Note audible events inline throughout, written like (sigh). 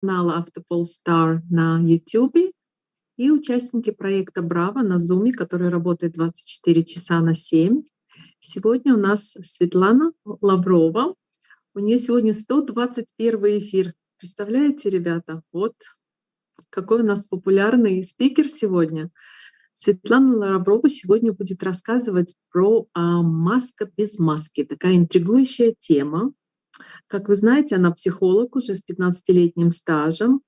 канала Автопол Star на YouTube и участники проекта Браво на Zoom, который работает 24 часа на 7. Сегодня у нас Светлана Лаврова. У нее сегодня 121 эфир. Представляете, ребята? Вот какой у нас популярный спикер сегодня. Светлана Лаврова сегодня будет рассказывать про а, маска без маски. Такая интригующая тема. Как вы знаете, она психолог уже с 15-летним стажем,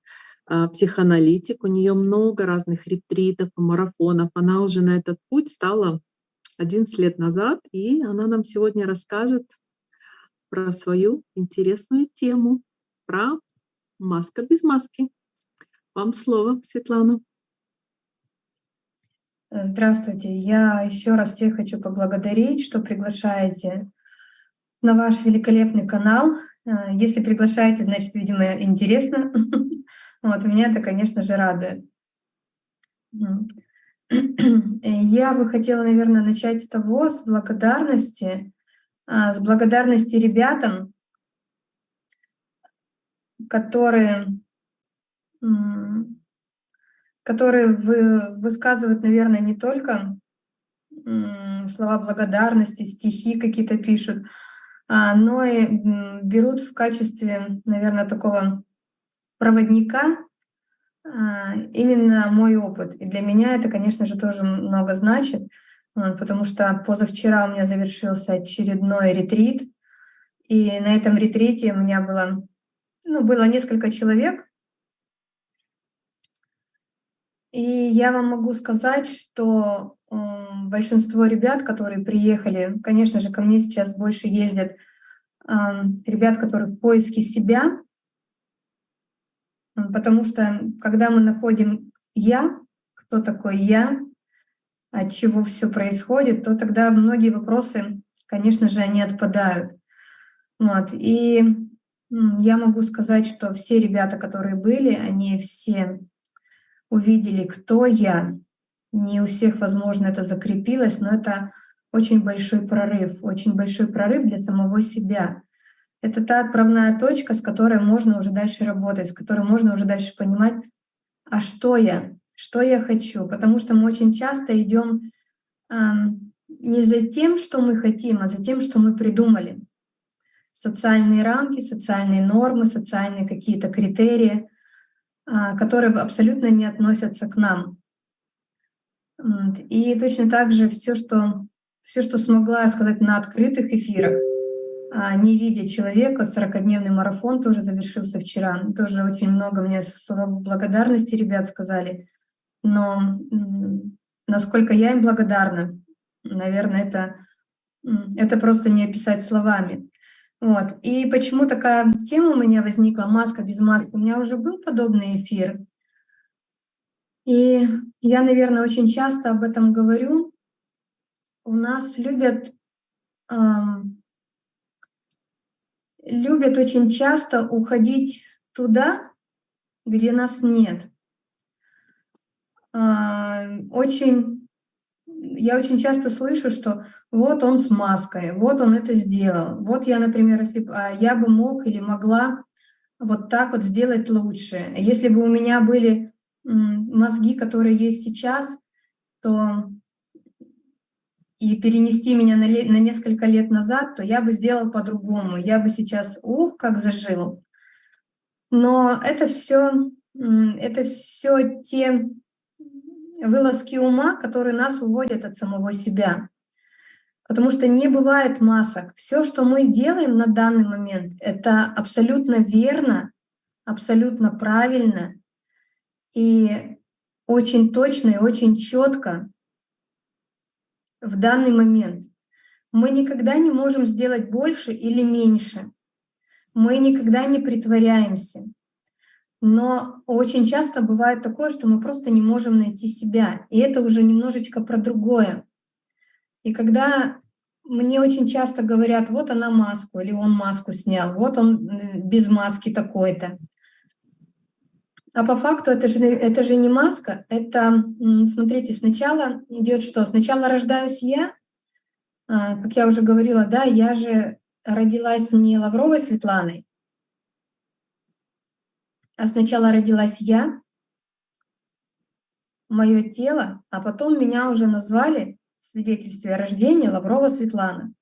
а, психоаналитик. У нее много разных ретритов, марафонов. Она уже на этот путь стала 11 лет назад, и она нам сегодня расскажет про свою интересную тему, про маска без маски. Вам слово, Светлана. Здравствуйте. Я еще раз всех хочу поблагодарить, что приглашаете на ваш великолепный канал. А, если приглашаете, значит, видимо, интересно. (laughs) Вот, меня это, конечно же, радует. (clears throat) Я бы хотела, наверное, начать с того, с благодарности, а, с благодарности ребятам, которые, которые вы, высказывают, наверное, не только слова благодарности, стихи какие-то пишут, но и берут в качестве, наверное, такого проводника а, именно мой опыт. И для меня это, конечно же, тоже много значит, потому что позавчера у меня завершился очередной ретрит, и на этом ретрите у меня было, ну, было несколько человек, и я вам могу сказать, что большинство ребят, которые приехали, конечно же, ко мне сейчас больше ездят ребят, которые в поиске себя, потому что когда мы находим «я», кто такой «я», от чего все происходит, то тогда многие вопросы, конечно же, они отпадают. Вот. И я могу сказать, что все ребята, которые были, они все увидели, кто я, не у всех, возможно, это закрепилось, но это очень большой прорыв, очень большой прорыв для самого себя. Это та отправная точка, с которой можно уже дальше работать, с которой можно уже дальше понимать, а что я, что я хочу. Потому что мы очень часто идем э, не за тем, что мы хотим, а за тем, что мы придумали. Социальные рамки, социальные нормы, социальные какие-то критерии, э, которые абсолютно не относятся к нам. И точно так же все, что, все, что смогла сказать на открытых эфирах, а, не видя человека, 40-дневный марафон тоже завершился вчера. Тоже очень много мне благодарности ребят сказали. Но насколько я им благодарна, наверное, это, это просто не описать словами. Вот. И почему такая тема у меня возникла, маска без маски? У меня уже был подобный эфир, и я, наверное, очень часто об этом говорю. У нас любят, эм, любят очень часто уходить туда, где нас нет. Э, очень, я очень часто слышу, что вот он с маской, вот он это сделал. Вот я, например, если а, я бы мог или могла вот так вот сделать лучше. Если бы у меня были мозги, которые есть сейчас, то и перенести меня на, на несколько лет назад, то я бы сделал по-другому. Я бы сейчас, ух, как зажил. Но это все, это все те вылазки ума, которые нас уводят от самого себя. Потому что не бывает масок. Все, что мы делаем на данный момент, это абсолютно верно, абсолютно правильно и очень точно и очень четко в данный момент. Мы никогда не можем сделать больше или меньше. Мы никогда не притворяемся. Но очень часто бывает такое, что мы просто не можем найти себя. И это уже немножечко про другое. И когда мне очень часто говорят, вот она маску, или он маску снял, вот он без маски такой-то. А по факту это же, это же не маска, это, смотрите, сначала идет что? Сначала рождаюсь я, а, как я уже говорила, да, я же родилась не Лавровой Светланой, а сначала родилась я, мое тело, а потом меня уже назвали в свидетельстве о рождении Лаврова Светлана.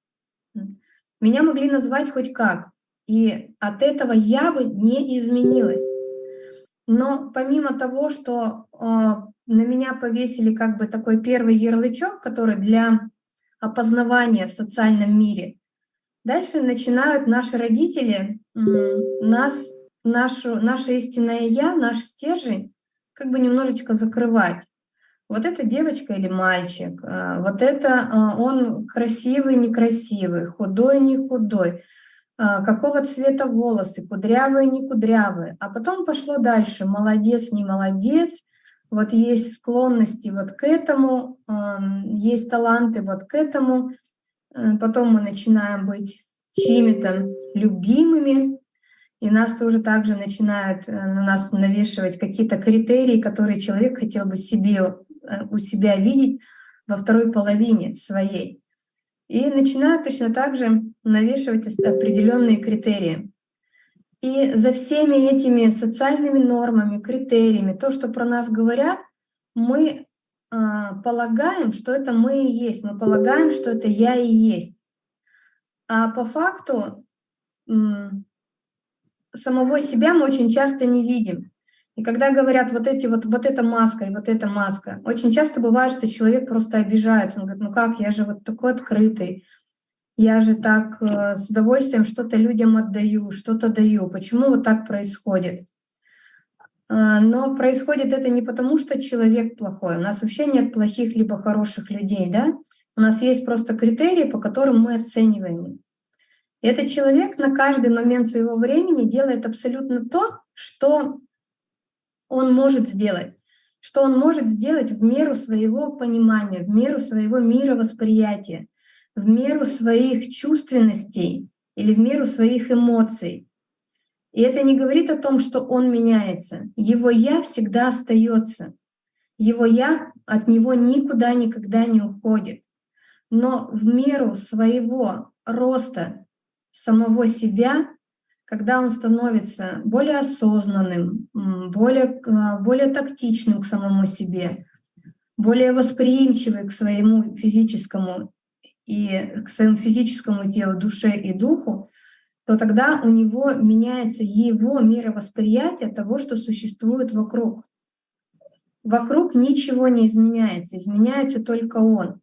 Меня могли назвать хоть как, и от этого я бы не изменилась. Но помимо того, что э, на меня повесили как бы такой первый ярлычок, который для опознавания в социальном мире, дальше начинают наши родители э, нас, нашу, наше истинное «я», наш стержень как бы немножечко закрывать. Вот это девочка или мальчик, э, вот это э, он красивый, некрасивый, худой, не худой, какого цвета волосы, кудрявые, не кудрявые. А потом пошло дальше, молодец, не молодец, вот есть склонности вот к этому, есть таланты вот к этому. Э, потом мы начинаем быть чьими-то любимыми, и нас тоже также начинают э, на нас навешивать какие-то критерии, которые человек хотел бы себе, э, у себя видеть во второй половине своей и начинают точно так же навешивать определенные критерии. И за всеми этими социальными нормами, критериями, то, что про нас говорят, мы э, полагаем, что это мы и есть, мы полагаем, что это я и есть. А по факту э, самого себя мы очень часто не видим. И когда говорят вот эти вот, вот эта маска и вот эта маска, очень часто бывает, что человек просто обижается. Он говорит, ну как, я же вот такой открытый, я же так э, с удовольствием что-то людям отдаю, что-то даю. Почему вот так происходит? Э, но происходит это не потому, что человек плохой. У нас вообще нет плохих либо хороших людей, да? У нас есть просто критерии, по которым мы оцениваем. И этот человек на каждый момент своего времени делает абсолютно то, что он может сделать, что он может сделать в меру своего понимания, в меру своего мировосприятия, в меру своих чувственностей или в меру своих эмоций. И это не говорит о том, что он меняется. Его «я» всегда остается. Его «я» от него никуда никогда не уходит. Но в меру своего роста самого себя когда он становится более осознанным, более, более тактичным к самому себе, более восприимчивый к своему физическому и к своему физическому телу, душе и духу, то тогда у него меняется его мировосприятие того, что существует вокруг. Вокруг ничего не изменяется, изменяется только он.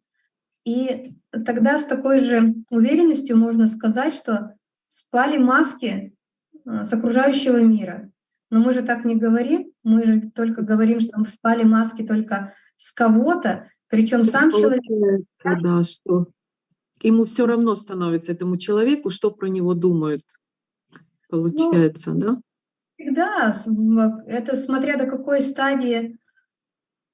И тогда с такой же уверенностью можно сказать, что спали маски с окружающего мира. Но мы же так не говорим, мы же только говорим, что мы спали маски только с кого-то, причем сам человек... Да, что ему все равно становится этому человеку, что про него думают, получается, ну, да? Да, это смотря до какой стадии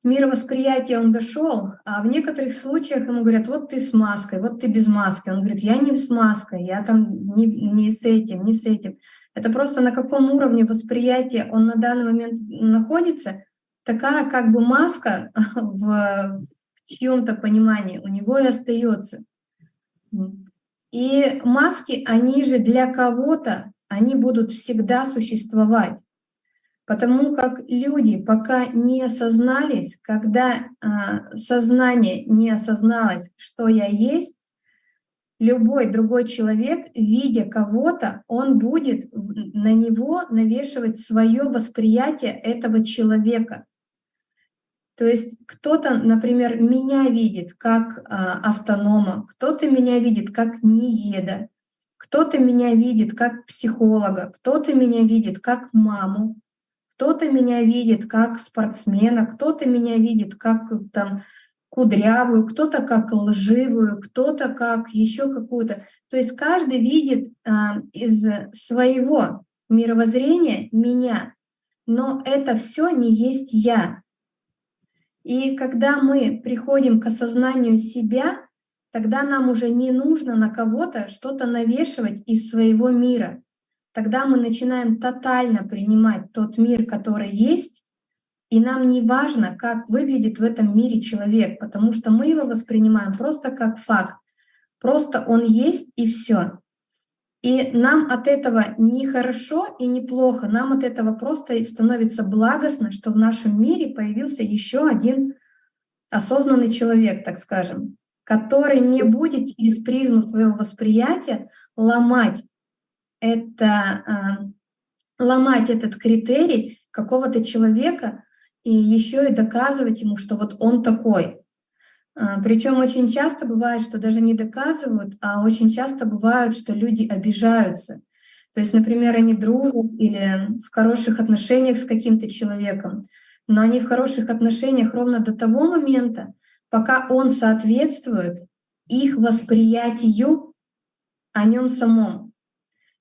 мировосприятия он дошел, а в некоторых случаях ему говорят, вот ты с маской, вот ты без маски. Он говорит, я не с маской, я там не, не с этим, не с этим. Это просто на каком уровне восприятия он на данный момент находится, такая как бы маска (laughs) в чьем-то понимании у него и остается. И маски, они же для кого-то, они будут всегда существовать. Потому как люди пока не осознались, когда а, сознание не осозналось, что я есть, любой другой человек, видя кого-то, он будет на него навешивать свое восприятие этого человека. То есть кто-то, например, меня видит как а, автонома, кто-то меня видит как нееда, кто-то меня видит как психолога, кто-то меня видит как маму, кто-то меня видит как спортсмена, кто-то меня видит как там кудрявую, кто-то как лживую, кто-то как еще какую-то. То есть каждый видит а, из своего мировоззрения меня, но это все не есть я. И когда мы приходим к осознанию себя, тогда нам уже не нужно на кого-то что-то навешивать из своего мира. Тогда мы начинаем тотально принимать тот мир, который есть, и нам не важно, как выглядит в этом мире человек, потому что мы его воспринимаем просто как факт. Просто он есть и все. И нам от этого не хорошо и не плохо, нам от этого просто становится благостно, что в нашем мире появился еще один осознанный человек, так скажем, который не будет через призму своего восприятия ломать это, а, ломать этот критерий какого-то человека и еще и доказывать ему, что вот он такой. А, Причем очень часто бывает, что даже не доказывают, а очень часто бывает, что люди обижаются. То есть, например, они дружат или в хороших отношениях с каким-то человеком, но они в хороших отношениях ровно до того момента, пока он соответствует их восприятию о нем самом.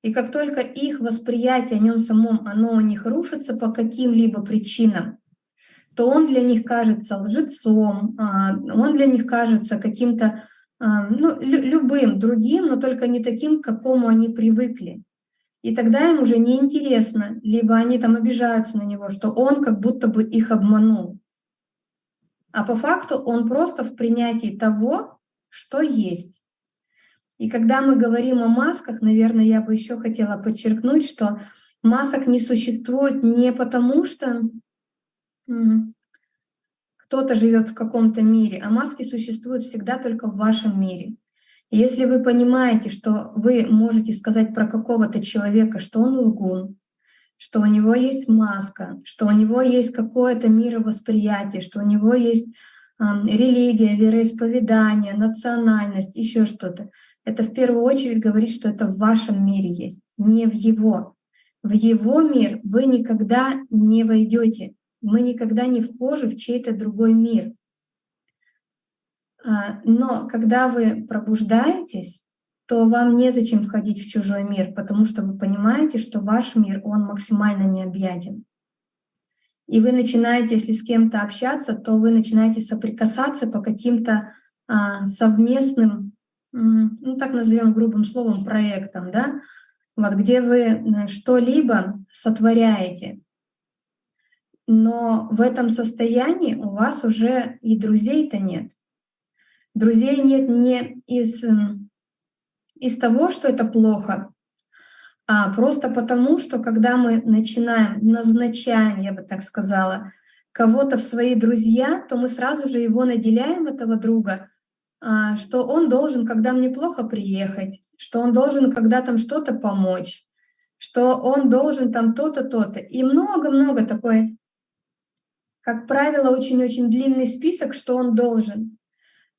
И как только их восприятие о нем самом, оно у них рушится по каким-либо причинам, то он для них кажется лжецом, а, он для них кажется каким-то а, ну, любым другим, но только не таким, к какому они привыкли. И тогда им уже неинтересно, либо они там обижаются на него, что он как будто бы их обманул. А по факту он просто в принятии того, что есть. И когда мы говорим о масках, наверное, я бы еще хотела подчеркнуть, что масок не существует не потому, что кто-то живет в каком-то мире, а маски существуют всегда только в вашем мире. И если вы понимаете, что вы можете сказать про какого-то человека, что он лгун, что у него есть маска, что у него есть какое-то мировосприятие, что у него есть э, религия, вероисповедание, национальность, еще что-то. Это в первую очередь говорит, что это в вашем мире есть, не в его. В его мир вы никогда не войдете, мы никогда не вхожи в чей-то другой мир. А, но когда вы пробуждаетесь, то вам незачем входить в чужой мир, потому что вы понимаете, что ваш мир, он максимально необъятен. И вы начинаете, если с кем-то общаться, то вы начинаете соприкасаться по каким-то а, совместным, ну так назовем грубым словом, проектам, да, вот где вы э, что-либо сотворяете но в этом состоянии у вас уже и друзей-то нет. Друзей нет не из, из того, что это плохо, а просто потому, что когда мы начинаем, назначаем, я бы так сказала, кого-то в свои друзья, то мы сразу же его наделяем, этого друга, а, что он должен, когда мне плохо приехать, что он должен, когда там что-то помочь, что он должен там то-то, то-то. И много-много такой как правило, очень-очень длинный список, что он должен.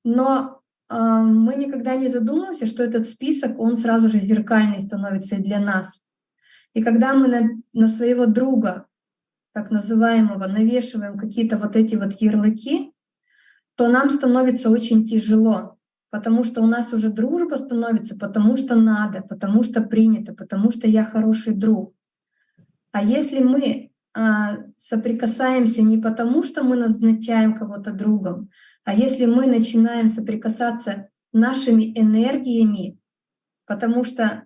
Но э, мы никогда не задумываемся, что этот список, он сразу же зеркальный становится и для нас. И когда мы на, на своего друга, так называемого, навешиваем какие-то вот эти вот ярлыки, то нам становится очень тяжело, потому что у нас уже дружба становится, потому что надо, потому что принято, потому что я хороший друг. А если мы соприкасаемся не потому, что мы назначаем кого-то другом, а если мы начинаем соприкасаться нашими энергиями, потому что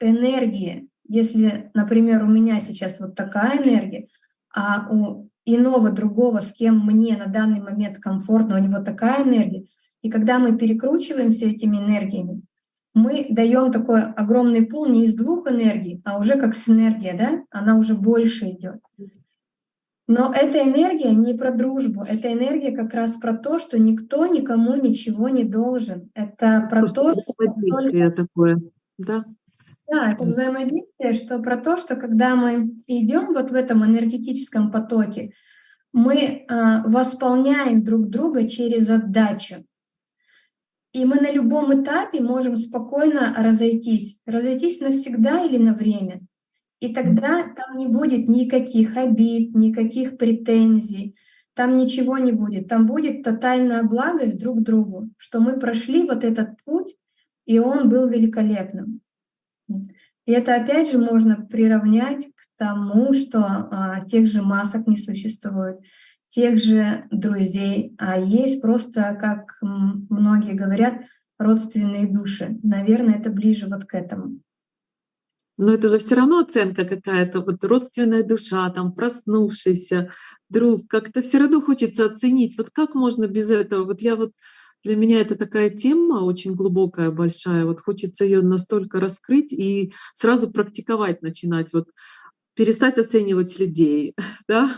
энергия, если, например, у меня сейчас вот такая энергия, а у иного другого, с кем мне на данный момент комфортно, у него такая энергия, и когда мы перекручиваемся этими энергиями, мы даем такой огромный пул не из двух энергий, а уже как синергия, да, она уже больше идет. Но эта энергия не про дружбу, это энергия как раз про то, что никто никому ничего не должен. Это про Просто то, что... такое, да? Да, это взаимодействие, что про то, что когда мы идем вот в этом энергетическом потоке, мы э, восполняем друг друга через отдачу. И мы на любом этапе можем спокойно разойтись. Разойтись навсегда или на время. И тогда там не будет никаких обид, никаких претензий, там ничего не будет. Там будет тотальная благость друг другу, что мы прошли вот этот путь, и он был великолепным. И это опять же можно приравнять к тому, что а, тех же масок не существует тех же друзей, а есть просто, как многие говорят, родственные души. Наверное, это ближе вот к этому. Но это же все равно оценка какая-то, вот родственная душа, там проснувшийся друг, как-то все равно хочется оценить. Вот как можно без этого? Вот я вот Для меня это такая тема очень глубокая, большая. Вот хочется ее настолько раскрыть и сразу практиковать начинать. Вот перестать оценивать людей, (laughs) да?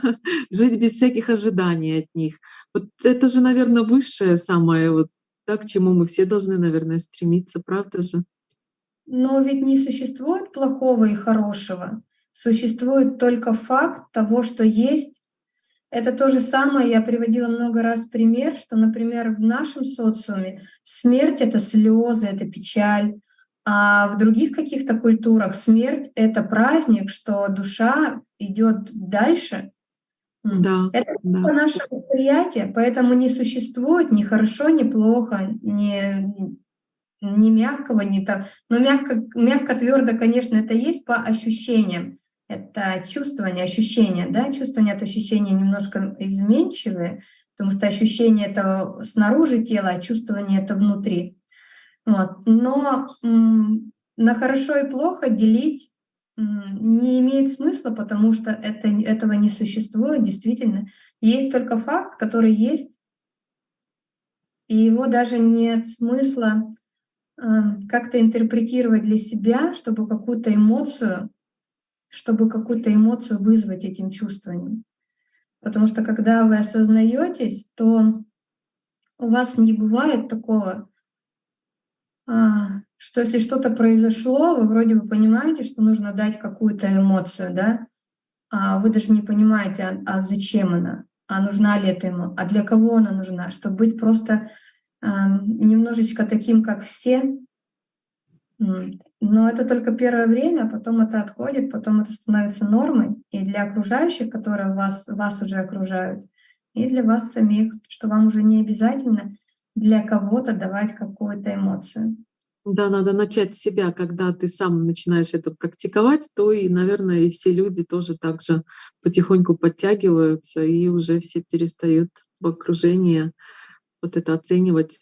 жить без всяких ожиданий от них. Вот это же, наверное, высшее самое, вот, да, к чему мы все должны, наверное, стремиться, правда же? Но ведь не существует плохого и хорошего. Существует только факт того, что есть. Это то же самое, я приводила много раз пример, что, например, в нашем социуме смерть — это слезы, это печаль, а в других каких-то культурах смерть — это праздник, что душа идет дальше. Да, это да. наше восприятие, поэтому не существует ни хорошо, ни плохо, ни не мягкого, не так, но мягко, мягко твердо, конечно, это есть по ощущениям. Это чувствование, ощущение, да, чувствование от ощущения немножко изменчивые, потому что ощущение это снаружи тела, а чувствование это внутри. Вот. Но на хорошо и плохо делить не имеет смысла, потому что это, этого не существует действительно. Есть только факт, который есть, и его даже нет смысла Эм, как-то интерпретировать для себя, чтобы какую-то эмоцию, чтобы какую-то эмоцию вызвать этим чувствованием. Потому что когда вы осознаетесь, то у вас не бывает такого, что если что-то произошло, вы вроде бы понимаете, что нужно дать какую-то эмоцию, да, а вы даже не понимаете, а, а зачем она, а нужна ли эта эмоция, а для кого она нужна, чтобы быть просто немножечко таким, как все. Но это только первое время, потом это отходит, потом это становится нормой и для окружающих, которые вас, вас уже окружают, и для вас самих, что вам уже не обязательно для кого-то давать какую-то эмоцию. Да, надо начать с себя, когда ты сам начинаешь это практиковать, то и, наверное, и все люди тоже так же потихоньку подтягиваются и уже все перестают в окружении вот это оценивать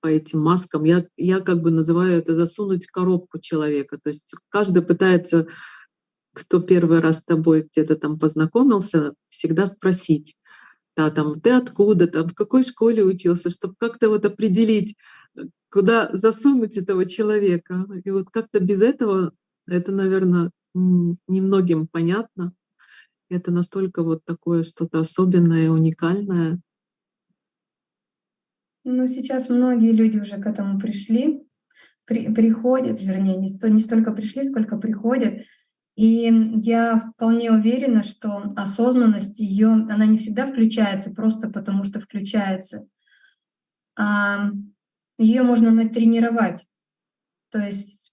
по этим маскам. Я, я как бы называю это засунуть коробку человека. То есть каждый пытается, кто первый раз с тобой где-то там познакомился, всегда спросить, да, там, ты откуда, там, в какой школе учился, чтобы как-то вот определить, куда засунуть этого человека. И вот как-то без этого это, наверное, немногим понятно. Это настолько вот такое что-то особенное, уникальное. Ну, сейчас многие люди уже к этому пришли, при, приходят, вернее, не, не столько пришли, сколько приходят. И я вполне уверена, что осознанность ее, она не всегда включается просто потому, что включается. А ее можно натренировать. То есть,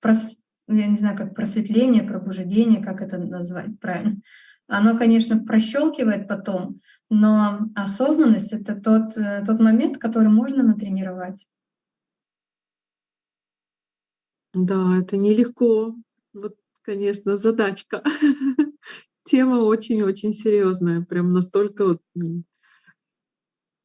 я не знаю, как просветление, пробуждение, как это назвать правильно. Оно, конечно, прощелкивает потом, но осознанность — это тот, э, тот момент, который можно натренировать. Да, это нелегко. Вот, конечно, задачка. (laughs) Тема очень-очень серьезная, прям настолько вот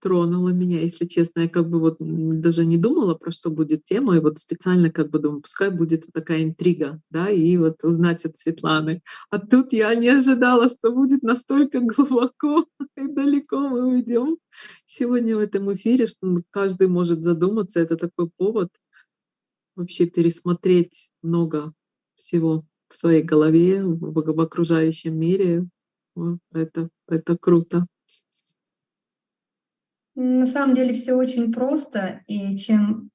тронула меня, если честно. Я как бы вот даже не думала, про что будет тема, и вот специально как бы думаю, пускай будет вот такая интрига, да, и вот узнать от Светланы. А тут я не ожидала, что будет настолько (laughs) глубоко и далеко мы уйдем сегодня в этом эфире, что каждый может задуматься. Это такой повод вообще пересмотреть много всего в своей голове, в, в окружающем мире. Это, это круто. На самом деле все очень просто, и чем,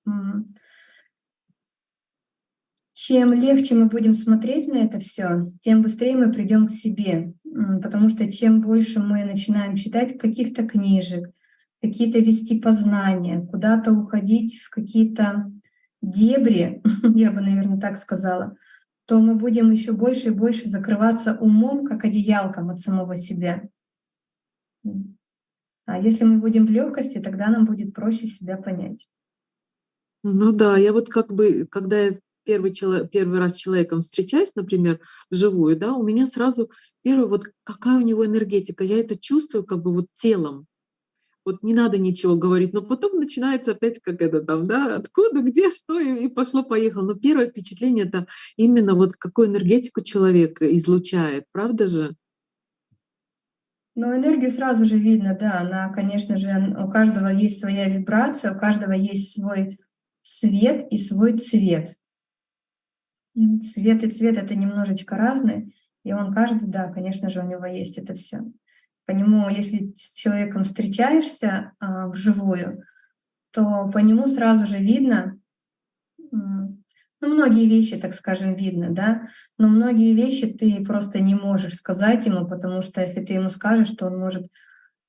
чем легче мы будем смотреть на это все, тем быстрее мы придем к себе. Потому что чем больше мы начинаем читать каких-то книжек, какие-то вести познания, куда-то уходить в какие-то дебри, (laughs) я бы, наверное, так сказала, то мы будем еще больше и больше закрываться умом, как одеялком от самого себя. А если мы будем в легкости, тогда нам будет проще себя понять. Ну да, я вот как бы, когда я первый, человек, первый раз с человеком встречаюсь, например, вживую, да, у меня сразу первое, вот какая у него энергетика, я это чувствую как бы вот телом. Вот не надо ничего говорить, но потом начинается опять как это там, да, откуда, где, что, и пошло-поехало. Но первое впечатление — это именно вот какую энергетику человек излучает, правда же? Ну, энергию сразу же видно, да, она, конечно же, у каждого есть своя вибрация, у каждого есть свой свет и свой цвет. Цвет и цвет — это немножечко разные, и он каждый, да, конечно же, у него есть это все. По нему, если с человеком встречаешься а, вживую, то по нему сразу же видно, ну, многие вещи, так скажем, видно, да, но многие вещи ты просто не можешь сказать ему, потому что если ты ему скажешь, то он может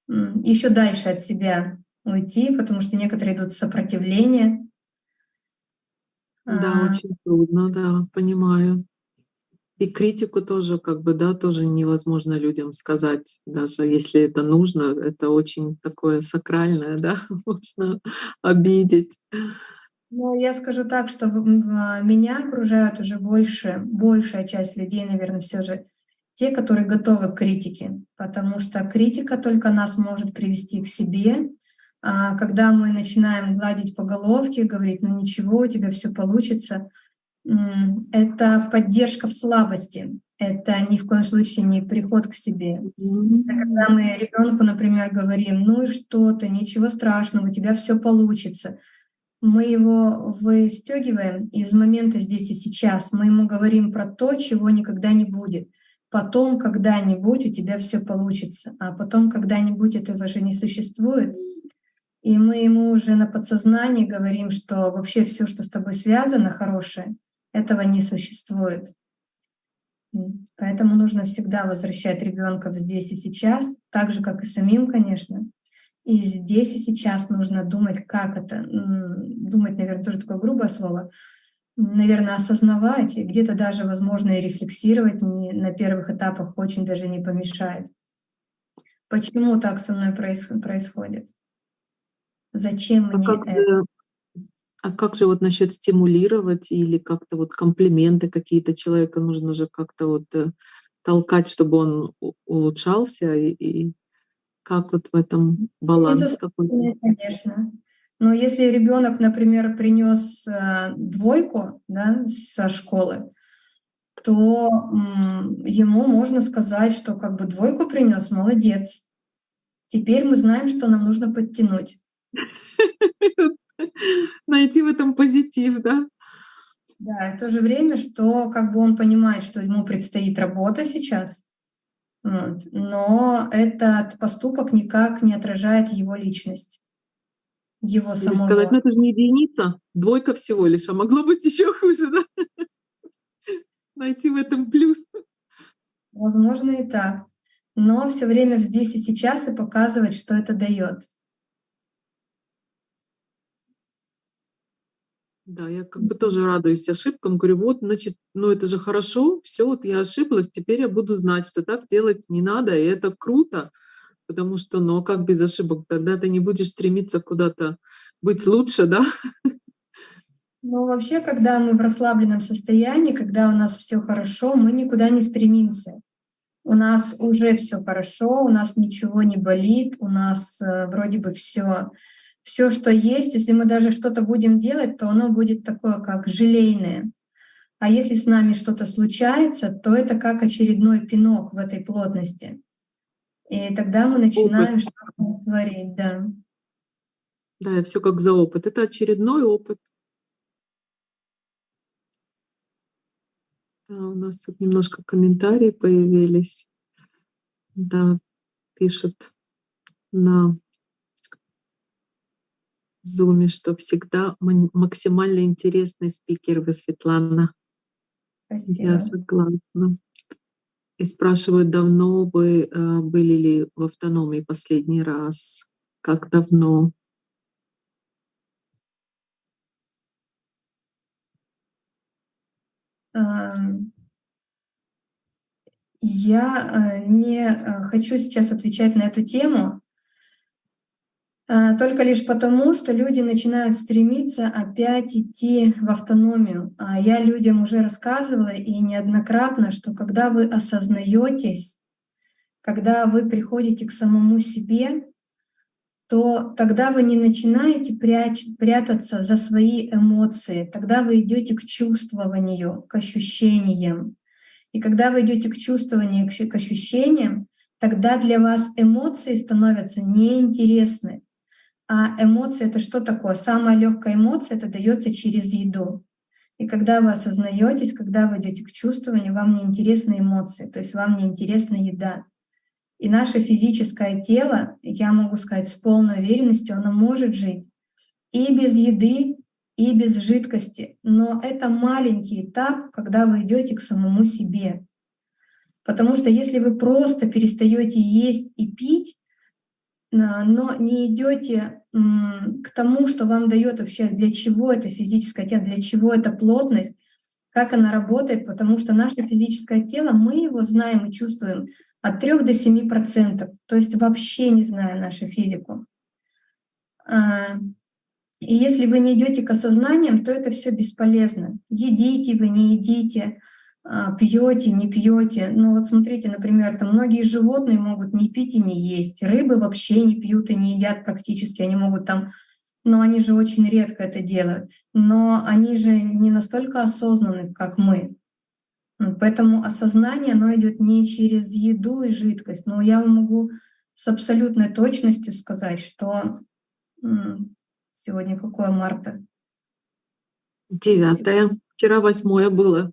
еще дальше от себя уйти, потому что некоторые идут в сопротивление. Да, а... очень трудно, да, понимаю. И критику тоже, как бы, да, тоже невозможно людям сказать, даже если это нужно, это очень такое сакральное, да, (laughs) можно обидеть. Ну, я скажу так, что а, меня окружают уже больше, большая часть людей, наверное, все же те, которые готовы к критике, потому что критика только нас может привести к себе. А когда мы начинаем гладить по головке, говорить, ну ничего, у тебя все получится, это поддержка в слабости, это ни в коем случае не приход к себе. Это когда мы ребенку, например, говорим, ну и что то ничего страшного, у тебя все получится мы его выстегиваем из момента здесь и сейчас. Мы ему говорим про то, чего никогда не будет. Потом, когда-нибудь у тебя все получится, а потом, когда-нибудь этого же не существует. И мы ему уже на подсознании говорим, что вообще все, что с тобой связано, хорошее, этого не существует. Поэтому нужно всегда возвращать ребенка в здесь и сейчас, так же, как и самим, конечно. И здесь и сейчас нужно думать, как это, думать, наверное, тоже такое грубое слово, наверное, осознавать, и где-то даже, возможно, и рефлексировать не, на первых этапах очень даже не помешает. Почему так со мной происходит? Зачем а мне как это? А как же вот насчет стимулировать или как-то вот комплименты какие-то человека нужно же как-то вот э, толкать, чтобы он улучшался и, и как вот в этом баланс какой-то? Конечно. Но если ребенок, например, принес э, двойку да, со школы, то ему можно сказать, что как бы двойку принес, молодец. Теперь мы знаем, что нам нужно подтянуть. (laughs) (laughs) Найти в этом позитив, да? Да, и в то же время, что как бы он понимает, что ему предстоит работа сейчас, вот. Но этот поступок никак не отражает его личность, его Или самого. сказать, ну это же не единица, двойка всего лишь, а могло быть еще хуже, да? (laughs) Найти в этом плюс. Возможно и так. Но все время здесь и сейчас и показывать, что это дает. Да, я как бы тоже радуюсь ошибкам, говорю, вот, значит, ну это же хорошо, все, вот я ошиблась, теперь я буду знать, что так делать не надо, и это круто, потому что, ну как без ошибок, тогда ты не будешь стремиться куда-то быть лучше, да? Ну, вообще, когда мы в расслабленном состоянии, когда у нас все хорошо, мы никуда не стремимся. У нас уже все хорошо, у нас ничего не болит, у нас э, вроде бы все все, что есть, если мы даже что-то будем делать, то оно будет такое, как желейное. А если с нами что-то случается, то это как очередной пинок в этой плотности. И тогда мы начинаем что-то творить, да. Да, все как за опыт. Это очередной опыт. Да, у нас тут немножко комментарии появились. Да, пишут на в Зуме, что всегда максимально интересный спикер вы, Светлана. Спасибо. Я согласна. И спрашивают, давно вы э, были ли в автономии последний раз? Как давно? Я э, не э, хочу сейчас отвечать на эту тему, только лишь потому, что люди начинают стремиться опять идти в автономию. А я людям уже рассказывала и неоднократно, что когда вы осознаетесь, когда вы приходите к самому себе, то тогда вы не начинаете прячь, прятаться за свои эмоции, тогда вы идете к чувствованию, к ощущениям. И когда вы идете к чувствованию, к ощущениям, тогда для вас эмоции становятся неинтересны. А эмоции — это что такое? Самая легкая эмоция — это дается через еду. И когда вы осознаетесь, когда вы идете к чувствованию, вам не интересны эмоции, то есть вам не интересна еда. И наше физическое тело, я могу сказать с полной уверенностью, оно может жить и без еды, и без жидкости. Но это маленький этап, когда вы идете к самому себе. Потому что если вы просто перестаете есть и пить, но не идете к тому, что вам дает вообще, для чего это физическое тело, для чего это плотность, как она работает, потому что наше физическое тело, мы его знаем и чувствуем от 3 до 7 процентов, то есть вообще не знаем нашу физику. А, и если вы не идете к осознаниям, то это все бесполезно. Едите вы, не едите, пьете, не пьете. Ну вот смотрите, например, там многие животные могут не пить и не есть, рыбы вообще не пьют и не едят практически, они могут там, но они же очень редко это делают, но они же не настолько осознанны, как мы. Поэтому осознание, оно идет не через еду и жидкость, но я могу с абсолютной точностью сказать, что сегодня какое марта? Девятое. Вчера восьмое было.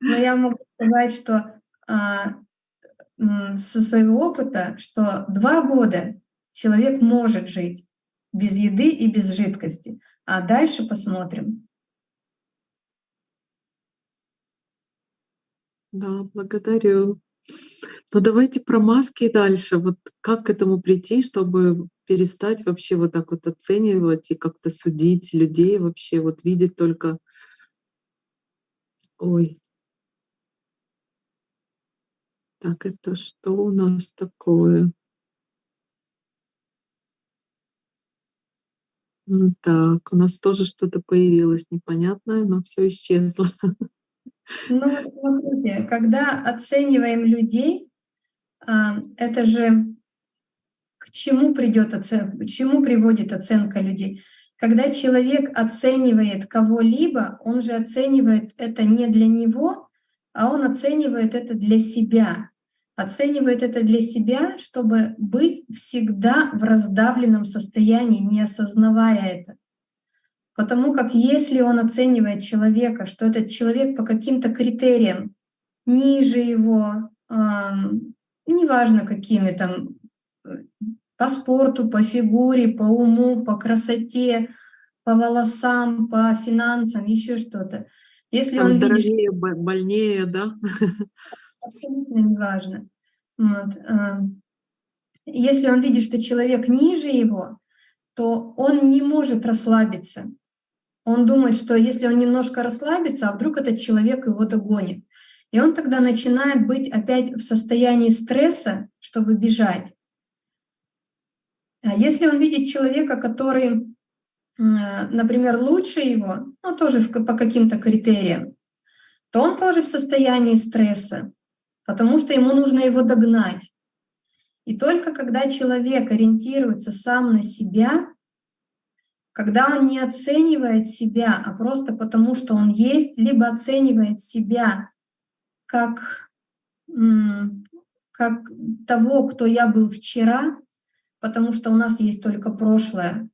Но я могу сказать, что а, со своего опыта, что два года человек может жить без еды и без жидкости, а дальше посмотрим. Да, благодарю. Ну давайте про маски дальше. Вот как к этому прийти, чтобы перестать вообще вот так вот оценивать и как-то судить людей вообще, вот видеть только Ой. Так, это что у нас такое? Ну так, у нас тоже что-то появилось непонятное, но все исчезло. Ну смотрите, когда оцениваем людей, а, это же к чему придет оценка, к чему приводит оценка людей? Когда человек оценивает кого-либо, он же оценивает это не для него, а он оценивает это для себя. Оценивает это для себя, чтобы быть всегда в раздавленном состоянии, не осознавая это. Потому как если он оценивает человека, что этот человек по каким-то критериям ниже его, э, неважно какими там, по спорту, по фигуре, по уму, по красоте, по волосам, по финансам, еще что-то. Если Там он здоровее, видит, больнее, да? Абсолютно неважно. Вот. А, если он видит, что человек ниже его, то он не может расслабиться. Он думает, что если он немножко расслабится, а вдруг этот человек его догонит. И он тогда начинает быть опять в состоянии стресса, чтобы бежать. А если он видит человека, который, например, лучше его, ну тоже по каким-то критериям, то он тоже в состоянии стресса, потому что ему нужно его догнать. И только когда человек ориентируется сам на себя, когда он не оценивает себя, а просто потому, что он есть, либо оценивает себя как, как того, кто я был вчера, потому что у нас есть только прошлое,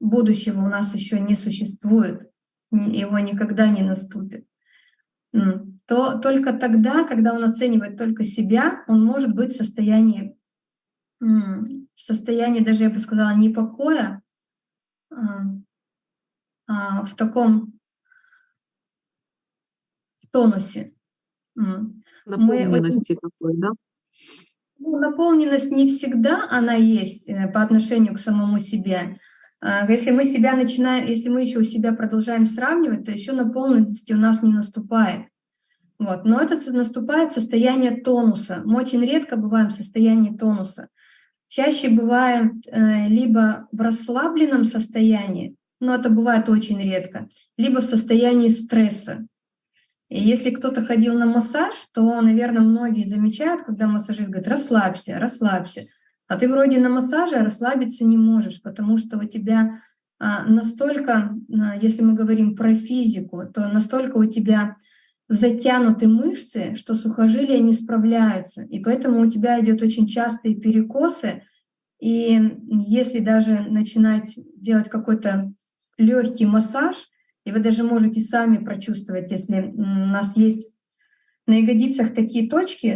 будущего у нас еще не существует, его никогда не наступит, то только тогда, когда он оценивает только себя, он может быть в состоянии, в состоянии даже, я бы сказала, не покоя, а, а в таком в тонусе. Наполненности Мы, такой, да? Ну, наполненность не всегда она есть э, по отношению к самому себе. А, если мы себя начинаем, если мы еще у себя продолжаем сравнивать, то еще наполненности у нас не наступает. Вот. Но это наступает состояние тонуса. Мы очень редко бываем в состоянии тонуса. Чаще бываем э, либо в расслабленном состоянии, но это бывает очень редко, либо в состоянии стресса. И если кто-то ходил на массаж, то, наверное, многие замечают, когда массажист говорит, расслабься, расслабься. А ты вроде на массаже расслабиться не можешь, потому что у тебя а, настолько, а, если мы говорим про физику, то настолько у тебя затянуты мышцы, что сухожилия не справляются. И поэтому у тебя идет очень частые перекосы. И если даже начинать делать какой-то легкий массаж, и вы даже можете сами прочувствовать, если у нас есть на ягодицах такие точки,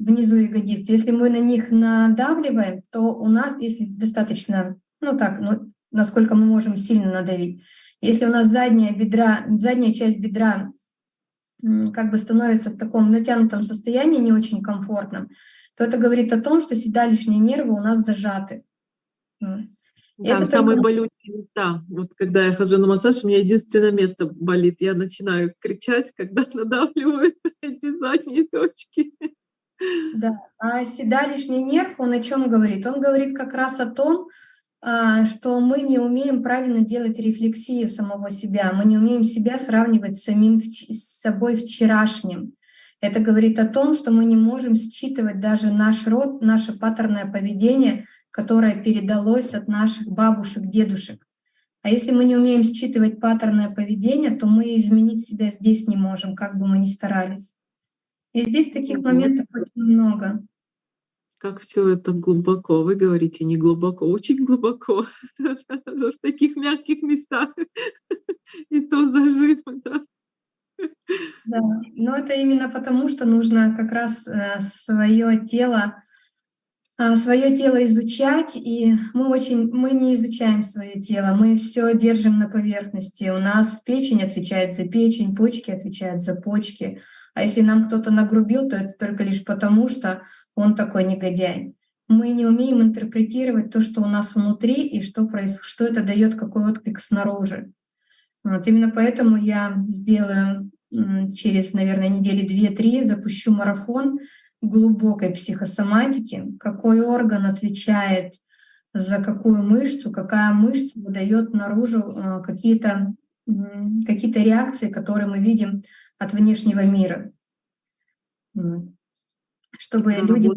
внизу ягодиц, если мы на них надавливаем, то у нас, если достаточно, ну так, ну, насколько мы можем сильно надавить, если у нас задняя, бедра, задняя часть бедра как бы становится в таком натянутом состоянии, не очень комфортном, то это говорит о том, что седалищные нервы у нас зажаты. Да, это самые только... болючие места. Вот когда я хожу на массаж, у меня единственное место болит. Я начинаю кричать, когда (laughs) надавливают (laughs) эти задние точки. Да, а седалищный нерв, он о чем говорит? Он говорит как раз о том, а, что мы не умеем правильно делать рефлексию самого себя, мы не умеем себя сравнивать с самим с собой вчерашним. Это говорит о том, что мы не можем считывать даже наш род, наше паттерное поведение – которое передалось от наших бабушек, дедушек. А если мы не умеем считывать паттерное поведение, то мы изменить себя здесь не можем, как бы мы ни старались. И здесь таких моментов очень много. Как все это глубоко. Вы говорите не глубоко, очень глубоко. (laughs) В таких мягких местах. И то зажим, да. Да, но это именно потому, что нужно как раз э, свое тело свое тело изучать, и мы очень, мы не изучаем свое тело, мы все держим на поверхности. У нас печень отвечает за печень, почки отвечают за почки. А если нам кто-то нагрубил, то это только лишь потому, что он такой негодяй. Мы не умеем интерпретировать то, что у нас внутри, и что, происходит, что это дает, какой отклик снаружи. Вот именно поэтому я сделаю через, наверное, недели две-три, запущу марафон, глубокой психосоматики, какой орган отвечает за какую мышцу, какая мышца выдает наружу э, какие-то какие, -то, реакции, которые мы видим от внешнего мира. Чтобы да, люди...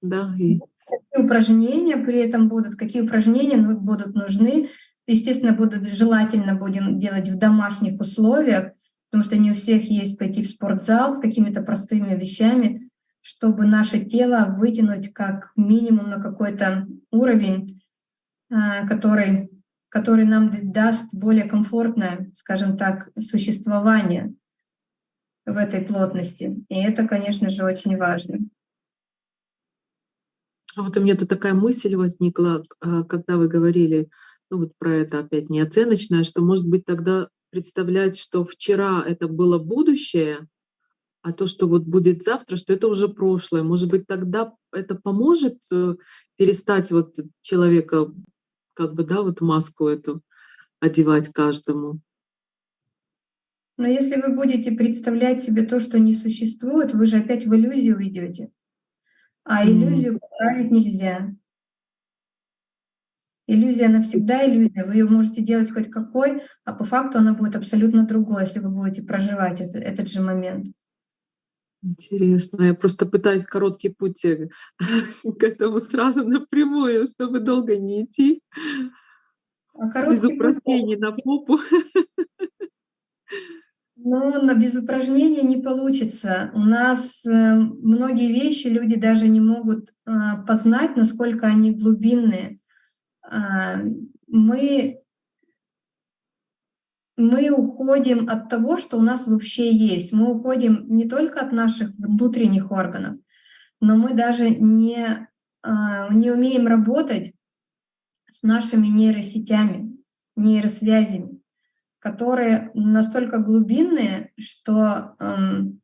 Да, и... Какие упражнения при этом будут, какие упражнения будут нужны. Естественно, будут желательно будем делать в домашних условиях, потому что не у всех есть пойти в спортзал с какими-то простыми вещами, чтобы наше тело вытянуть как минимум на какой-то уровень, а, который, который нам даст более комфортное, скажем так, существование в этой плотности. И это, конечно же, очень важно. А вот у меня тут такая мысль возникла, а, когда вы говорили ну вот про это опять неоценочное, что, может быть, тогда представлять, что вчера это было будущее, а то, что вот будет завтра, что это уже прошлое. Может быть, тогда это поможет э, перестать вот человека, как бы, да, вот маску эту одевать каждому. Но если вы будете представлять себе то, что не существует, вы же опять в иллюзию уйдете. А иллюзию поправить нельзя. Иллюзия навсегда иллюзия. Вы ее можете делать хоть какой, а по факту она будет абсолютно другой, если вы будете проживать это, этот же момент. Интересно. Я просто пытаюсь короткий путь (laughs) к этому сразу напрямую, чтобы долго не идти. А без упражнений путь... на попу. Ну, на без упражнений не получится. У нас э, многие вещи люди даже не могут э, познать, насколько они глубинные. Э, мы мы уходим от того, что у нас вообще есть. Мы уходим не только от наших внутренних органов, но мы даже не, а, не умеем работать с нашими нейросетями, нейросвязями, которые настолько глубинные, что эм,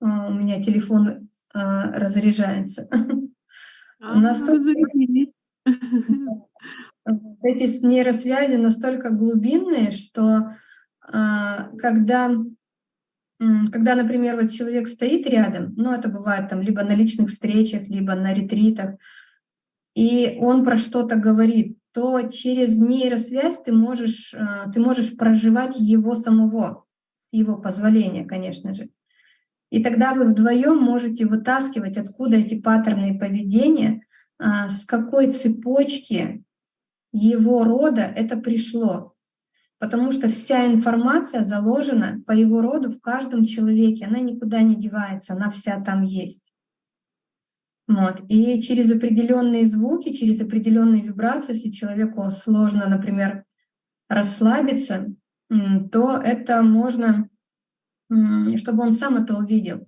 а, у меня телефон э, разряжается. (laughs) А, настолько, (laughs) эти нейросвязи настолько глубинные, что а, когда, когда, например, вот человек стоит рядом, ну это бывает там либо на личных встречах, либо на ретритах, и он про что-то говорит, то через нейросвязь ты можешь, а, ты можешь проживать его самого, с его позволения, конечно же. И тогда вы вдвоем можете вытаскивать, откуда эти паттерны поведения, с какой цепочки его рода это пришло. Потому что вся информация заложена по его роду в каждом человеке, она никуда не девается, она вся там есть. Вот. И через определенные звуки, через определенные вибрации, если человеку сложно, например, расслабиться, то это можно, чтобы он сам это увидел.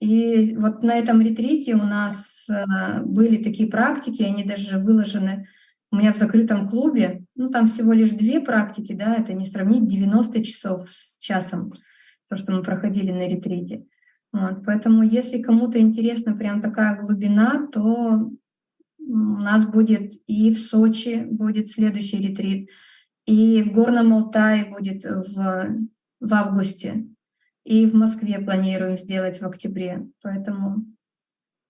И вот на этом ретрите у нас э, были такие практики, они даже выложены у меня в закрытом клубе. Ну, там всего лишь две практики, да, это не сравнить 90 часов с часом, то, что мы проходили на ретрите. Вот, поэтому если кому-то интересна прям такая глубина, то у нас будет и в Сочи будет следующий ретрит, и в Горном Алтае будет в, в августе, и в Москве планируем сделать в октябре. Поэтому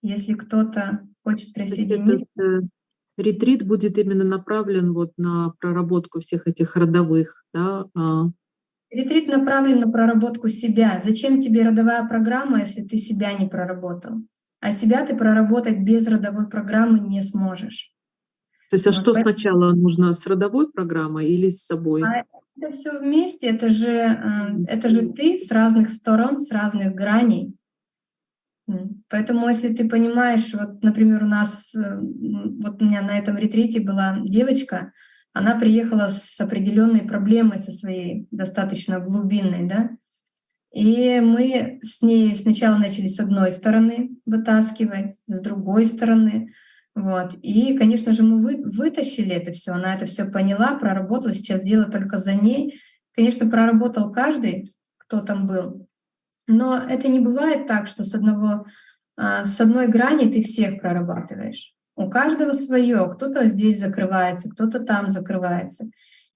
если кто-то хочет присоединиться... Этот, ретрит будет именно направлен вот на проработку всех этих родовых, да, а, Ретрит направлен на проработку себя. Зачем тебе родовая программа, если ты себя не проработал? А себя ты проработать без родовой программы не сможешь. То есть, а вот что поэтому... сначала нужно с родовой программой или с собой? А это все вместе, это же, э, это же ты с разных сторон, с разных граней. Поэтому, если ты понимаешь, вот, например, у нас, э, вот у меня на этом ретрите была девочка, она приехала с определенной проблемой со своей достаточно глубинной, да, и мы с ней сначала начали с одной стороны вытаскивать, с другой стороны, вот. И, конечно же, мы вы, вытащили это все, она это все поняла, проработала, сейчас дело только за ней. Конечно, проработал каждый, кто там был, но это не бывает так, что с, одного, а, с одной грани ты всех прорабатываешь. У каждого свое, кто-то здесь закрывается, кто-то там закрывается.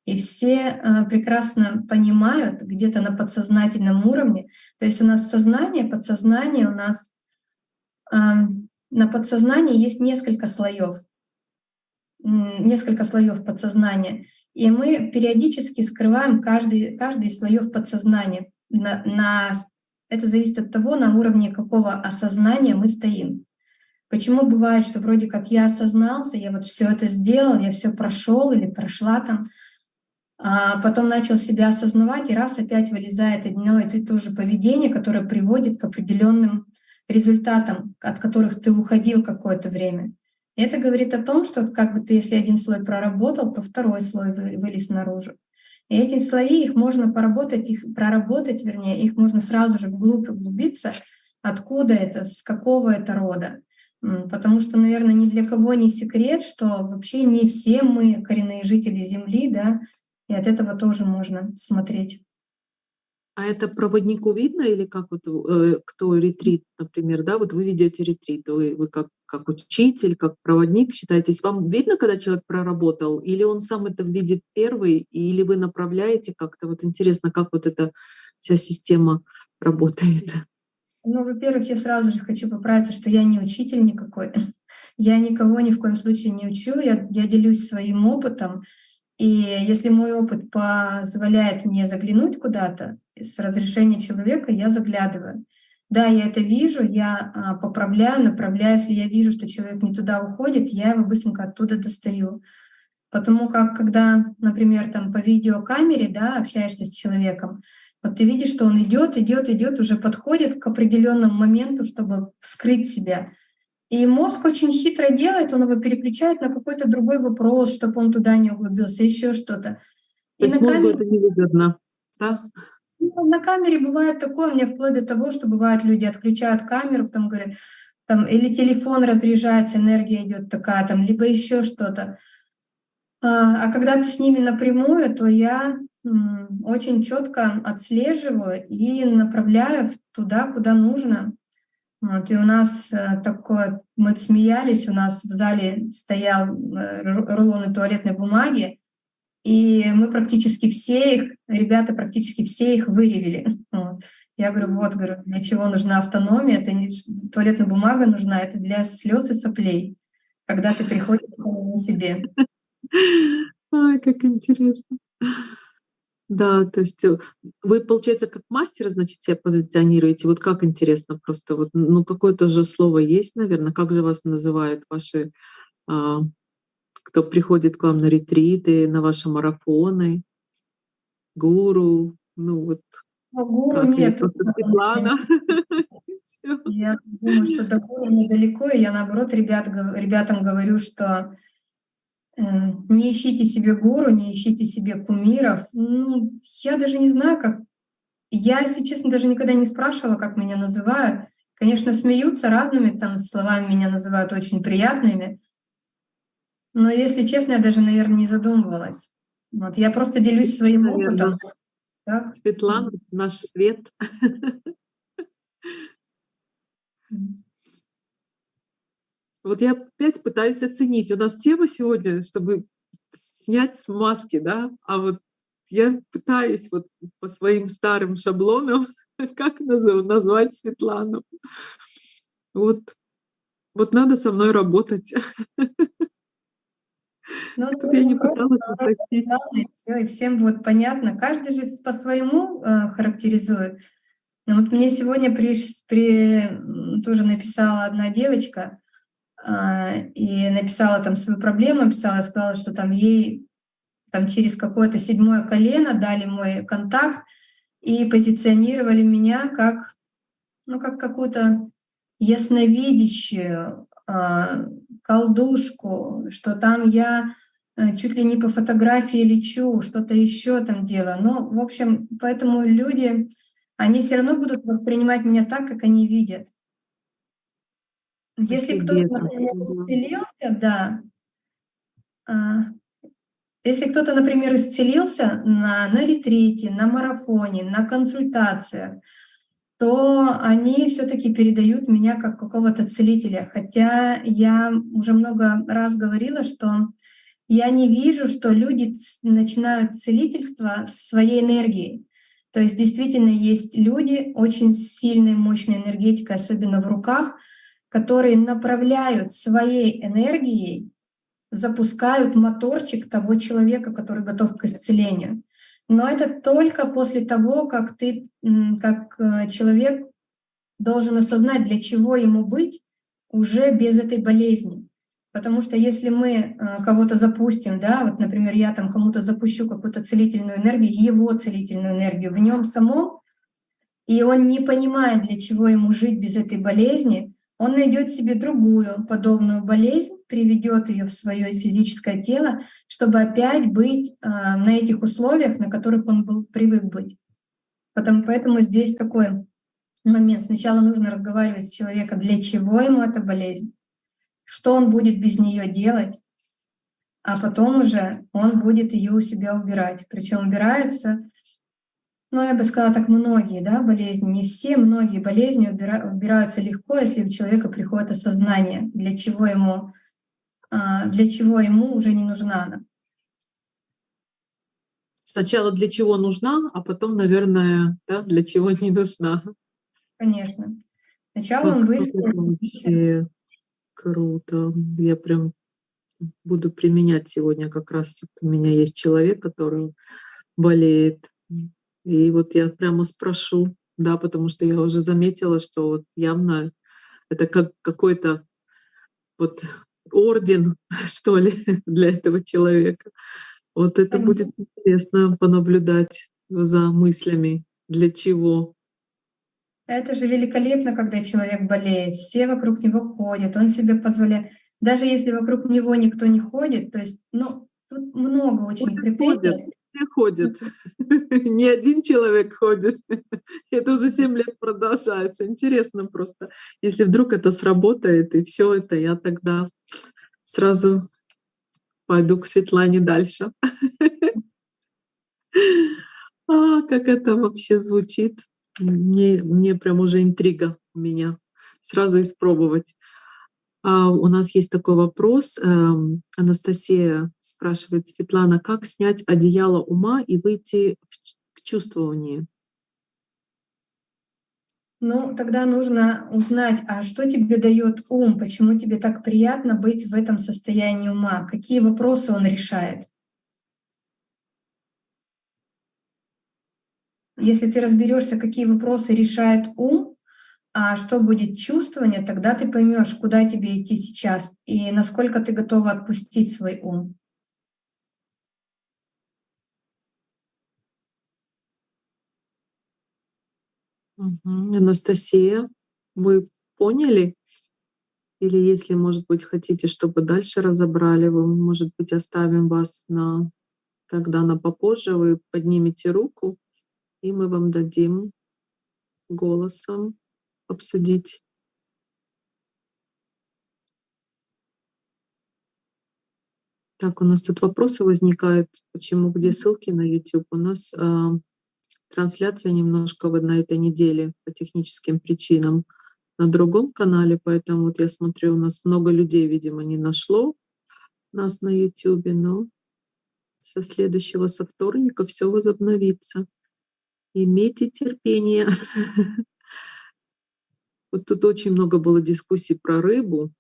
И все э, прекрасно понимают где-то на подсознательном уровне. То есть у нас сознание, подсознание, у нас на подсознании есть несколько слоев, несколько слоев подсознания. И мы периодически скрываем каждый, каждый из слоев подсознания. На, на, это зависит от того, на уровне какого осознания мы стоим. Почему бывает, что вроде как я осознался, я вот все это сделал, я все прошел или прошла там, а потом начал себя осознавать, и раз опять вылезает одно и то же поведение, которое приводит к определенным результатам, от которых ты уходил какое-то время. И это говорит о том, что как бы ты, если один слой проработал, то второй слой вылез наружу. И эти слои, их можно поработать, их проработать, вернее, их можно сразу же вглубь углубиться, откуда это, с какого это рода. Потому что, наверное, ни для кого не секрет, что вообще не все мы коренные жители Земли, да, и от этого тоже можно смотреть. А это проводнику видно или как вот э, кто ретрит, например, да, вот вы ведете ретрит, вы, вы как, как учитель, как проводник считаетесь, вам видно, когда человек проработал, или он сам это видит первый, или вы направляете как-то, вот интересно, как вот эта вся система работает? Ну, во-первых, я сразу же хочу поправиться, что я не учитель никакой. Я никого ни в коем случае не учу, я, я делюсь своим опытом. И если мой опыт позволяет мне заглянуть куда-то, с разрешения человека я заглядываю. Да, я это вижу, я а, поправляю, направляю. Если я вижу, что человек не туда уходит, я его быстренько оттуда достаю. Потому как, когда, например, там по видеокамере да, общаешься с человеком, вот ты видишь, что он идет, идет, идет, уже подходит к определенному моменту, чтобы вскрыть себя. И мозг очень хитро делает, он его переключает на какой-то другой вопрос, чтобы он туда не углубился, еще что-то. То есть на камере... это невыгодно, да? Ну, на камере бывает такое, у меня вплоть до того, что бывает, люди отключают камеру, потом говорят, там, или телефон разряжается, энергия идет такая, там, либо еще что-то. А, а когда ты с ними напрямую, то я очень четко отслеживаю и направляю туда, куда нужно. Вот, и у нас э, такое, мы смеялись, у нас в зале стоял э, рулоны туалетной бумаги, и мы практически все их, ребята практически все их выревели. (laughs) Я говорю, вот, говорю, для чего нужна автономия, это не туалетная бумага нужна, это для слез и соплей, когда ты приходишь к себе. (laughs) Ай, как интересно. Да, то есть э, вы, получается, как мастера, значит, себя позиционируете. Вот как интересно просто, вот, ну, какое-то же слово есть, наверное, как же вас называют ваши а, кто приходит к вам на ретриты, на ваши марафоны, гуру, ну вот. А гуру нет. Светлана. (laughs) Я думаю, что до гуру недалеко, и я наоборот ребят, ребятам говорю, что э, не ищите себе гуру, не ищите себе кумиров. Ну, я даже не знаю, как... Я, если честно, даже никогда не спрашивала, как меня называют. Конечно, смеются разными там словами, меня называют очень приятными. Но, если честно, я даже, наверное, не задумывалась. Вот, я просто делюсь своим опытом. Так? Светлана, наш свет. Вот я опять пытаюсь оценить. У нас тема сегодня, чтобы снять с маски, да, а вот я пытаюсь вот по своим старым шаблонам, (laughs) как назвать Светлану. Вот, вот надо со мной работать. (laughs) Ну, Чтобы я не пыталась упростить. Все, и всем вот понятно. Каждый же по-своему э, характеризует. Но вот мне сегодня при, при, тоже написала одна девочка, э, и написала там свою проблему, написала, сказала, что там ей там через какое-то седьмое колено дали мой контакт и позиционировали меня как, ну, как какую-то ясновидящую, э, колдушку, что там я э, чуть ли не по фотографии лечу, что-то еще там делаю. Но, в общем, поэтому люди, они все равно будут воспринимать меня так, как они видят. Если кто-то, например, исцелился, да, а, если кто-то, например, исцелился на, на ретрите, на марафоне, на консультациях, то они все-таки передают меня как какого-то целителя. Хотя я уже много раз говорила, что я не вижу, что люди начинают целительство своей энергией. То есть действительно есть люди очень сильной, мощной энергетикой, особенно в руках, которые направляют своей энергией, запускают моторчик того человека, который готов к исцелению. Но это только после того, как ты, как э, человек должен осознать, для чего ему быть уже без этой болезни. Потому что если мы э, кого-то запустим, да, вот, например, я там кому-то запущу какую-то целительную энергию, его целительную энергию в нем самом, и он не понимает, для чего ему жить без этой болезни, он найдет себе другую подобную болезнь, приведет ее в свое физическое тело, чтобы опять быть э, на этих условиях, на которых он был привык быть. Потому, поэтому здесь такой момент. Сначала нужно разговаривать с человеком, для чего ему эта болезнь, что он будет без нее делать, а потом уже он будет ее у себя убирать. Причем убирается ну, я бы сказала так, многие да, болезни, не все, многие болезни убираются легко, если у человека приходит осознание, для чего ему, а, для чего ему уже не нужна она. Сначала для чего нужна, а потом, наверное, да, для чего не нужна. Конечно. Сначала вот он выяснил. Круто. Я прям буду применять сегодня как раз. У меня есть человек, который болеет и вот я прямо спрошу, да, потому что я уже заметила, что вот явно это как какой-то вот орден, (laughs) что ли, для этого человека. Вот это будет интересно понаблюдать за мыслями, для чего. Это же великолепно, когда человек болеет, все вокруг него ходят, он себе позволяет. Даже если вокруг него никто не ходит, то есть, ну, тут много очень критериев все ходят. (laughs) Не один человек ходит. (laughs) Это уже 7 лет продолжается. Интересно просто. Если вдруг это сработает, и все это, я тогда сразу пойду к Светлане дальше. (laughs) А, как это вообще звучит? Мне, мне прям уже интрига у меня. Сразу испробовать. А, у нас есть такой вопрос. Эм, Анастасия спрашивает, Светлана, как снять одеяло ума и выйти к чувствованию? Ну, тогда нужно узнать, а что тебе дает ум, почему тебе так приятно быть в этом состоянии ума, какие вопросы он решает. Если ты разберешься, какие вопросы решает ум, а что будет чувствование, тогда ты поймешь, куда тебе идти сейчас и насколько ты готова отпустить свой ум. Анастасия, вы поняли? Или если, может быть, хотите, чтобы дальше разобрали, вы, может быть, оставим вас на тогда на попозже, вы поднимете руку, и мы вам дадим голосом обсудить. Так, у нас тут вопросы возникают, почему, где ссылки на YouTube. У нас э, трансляция немножко вот на этой неделе по техническим причинам на другом канале, поэтому вот я смотрю, у нас много людей, видимо, не нашло нас на YouTube, но со следующего, со вторника все возобновится. Имейте терпение. (laughs) Вот тут очень много было дискуссий про рыбу.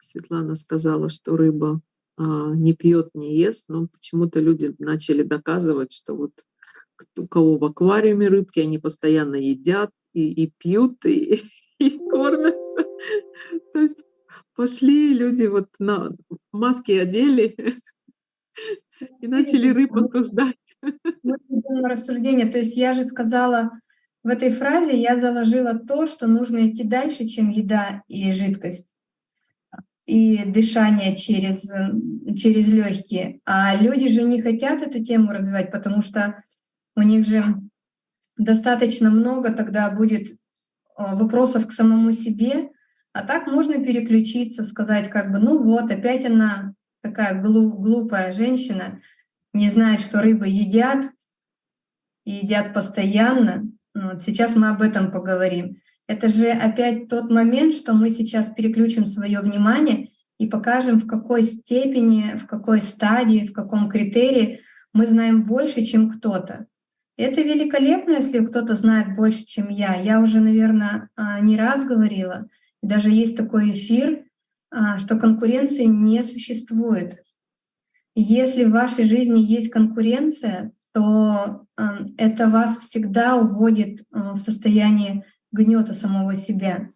Светлана сказала, что рыба а, не пьет, не ест, но почему-то люди начали доказывать, что вот у кого в аквариуме рыбки, они постоянно едят и, и пьют, и, и кормятся. То есть пошли люди вот на маски одели (laughs) и начали рыб обсуждать. Мы рассуждение. То есть я же сказала, в этой фразе я заложила то, что нужно идти дальше, чем еда и жидкость и дышание через, через легкие. А люди же не хотят эту тему развивать, потому что у них же достаточно много тогда будет а, вопросов к самому себе, а так можно переключиться, сказать как бы, ну вот, опять она такая глупая женщина, не знает, что рыбы едят, и едят постоянно. Вот сейчас мы об этом поговорим. Это же опять тот момент, что мы сейчас переключим свое внимание и покажем, в какой степени, в какой стадии, в каком критерии мы знаем больше, чем кто-то. Это великолепно, если кто-то знает больше, чем я. Я уже, наверное, а, не раз говорила, даже есть такой эфир, а, что конкуренции не существует. Если в вашей жизни есть конкуренция, то это вас всегда уводит в состояние гнета самого себя.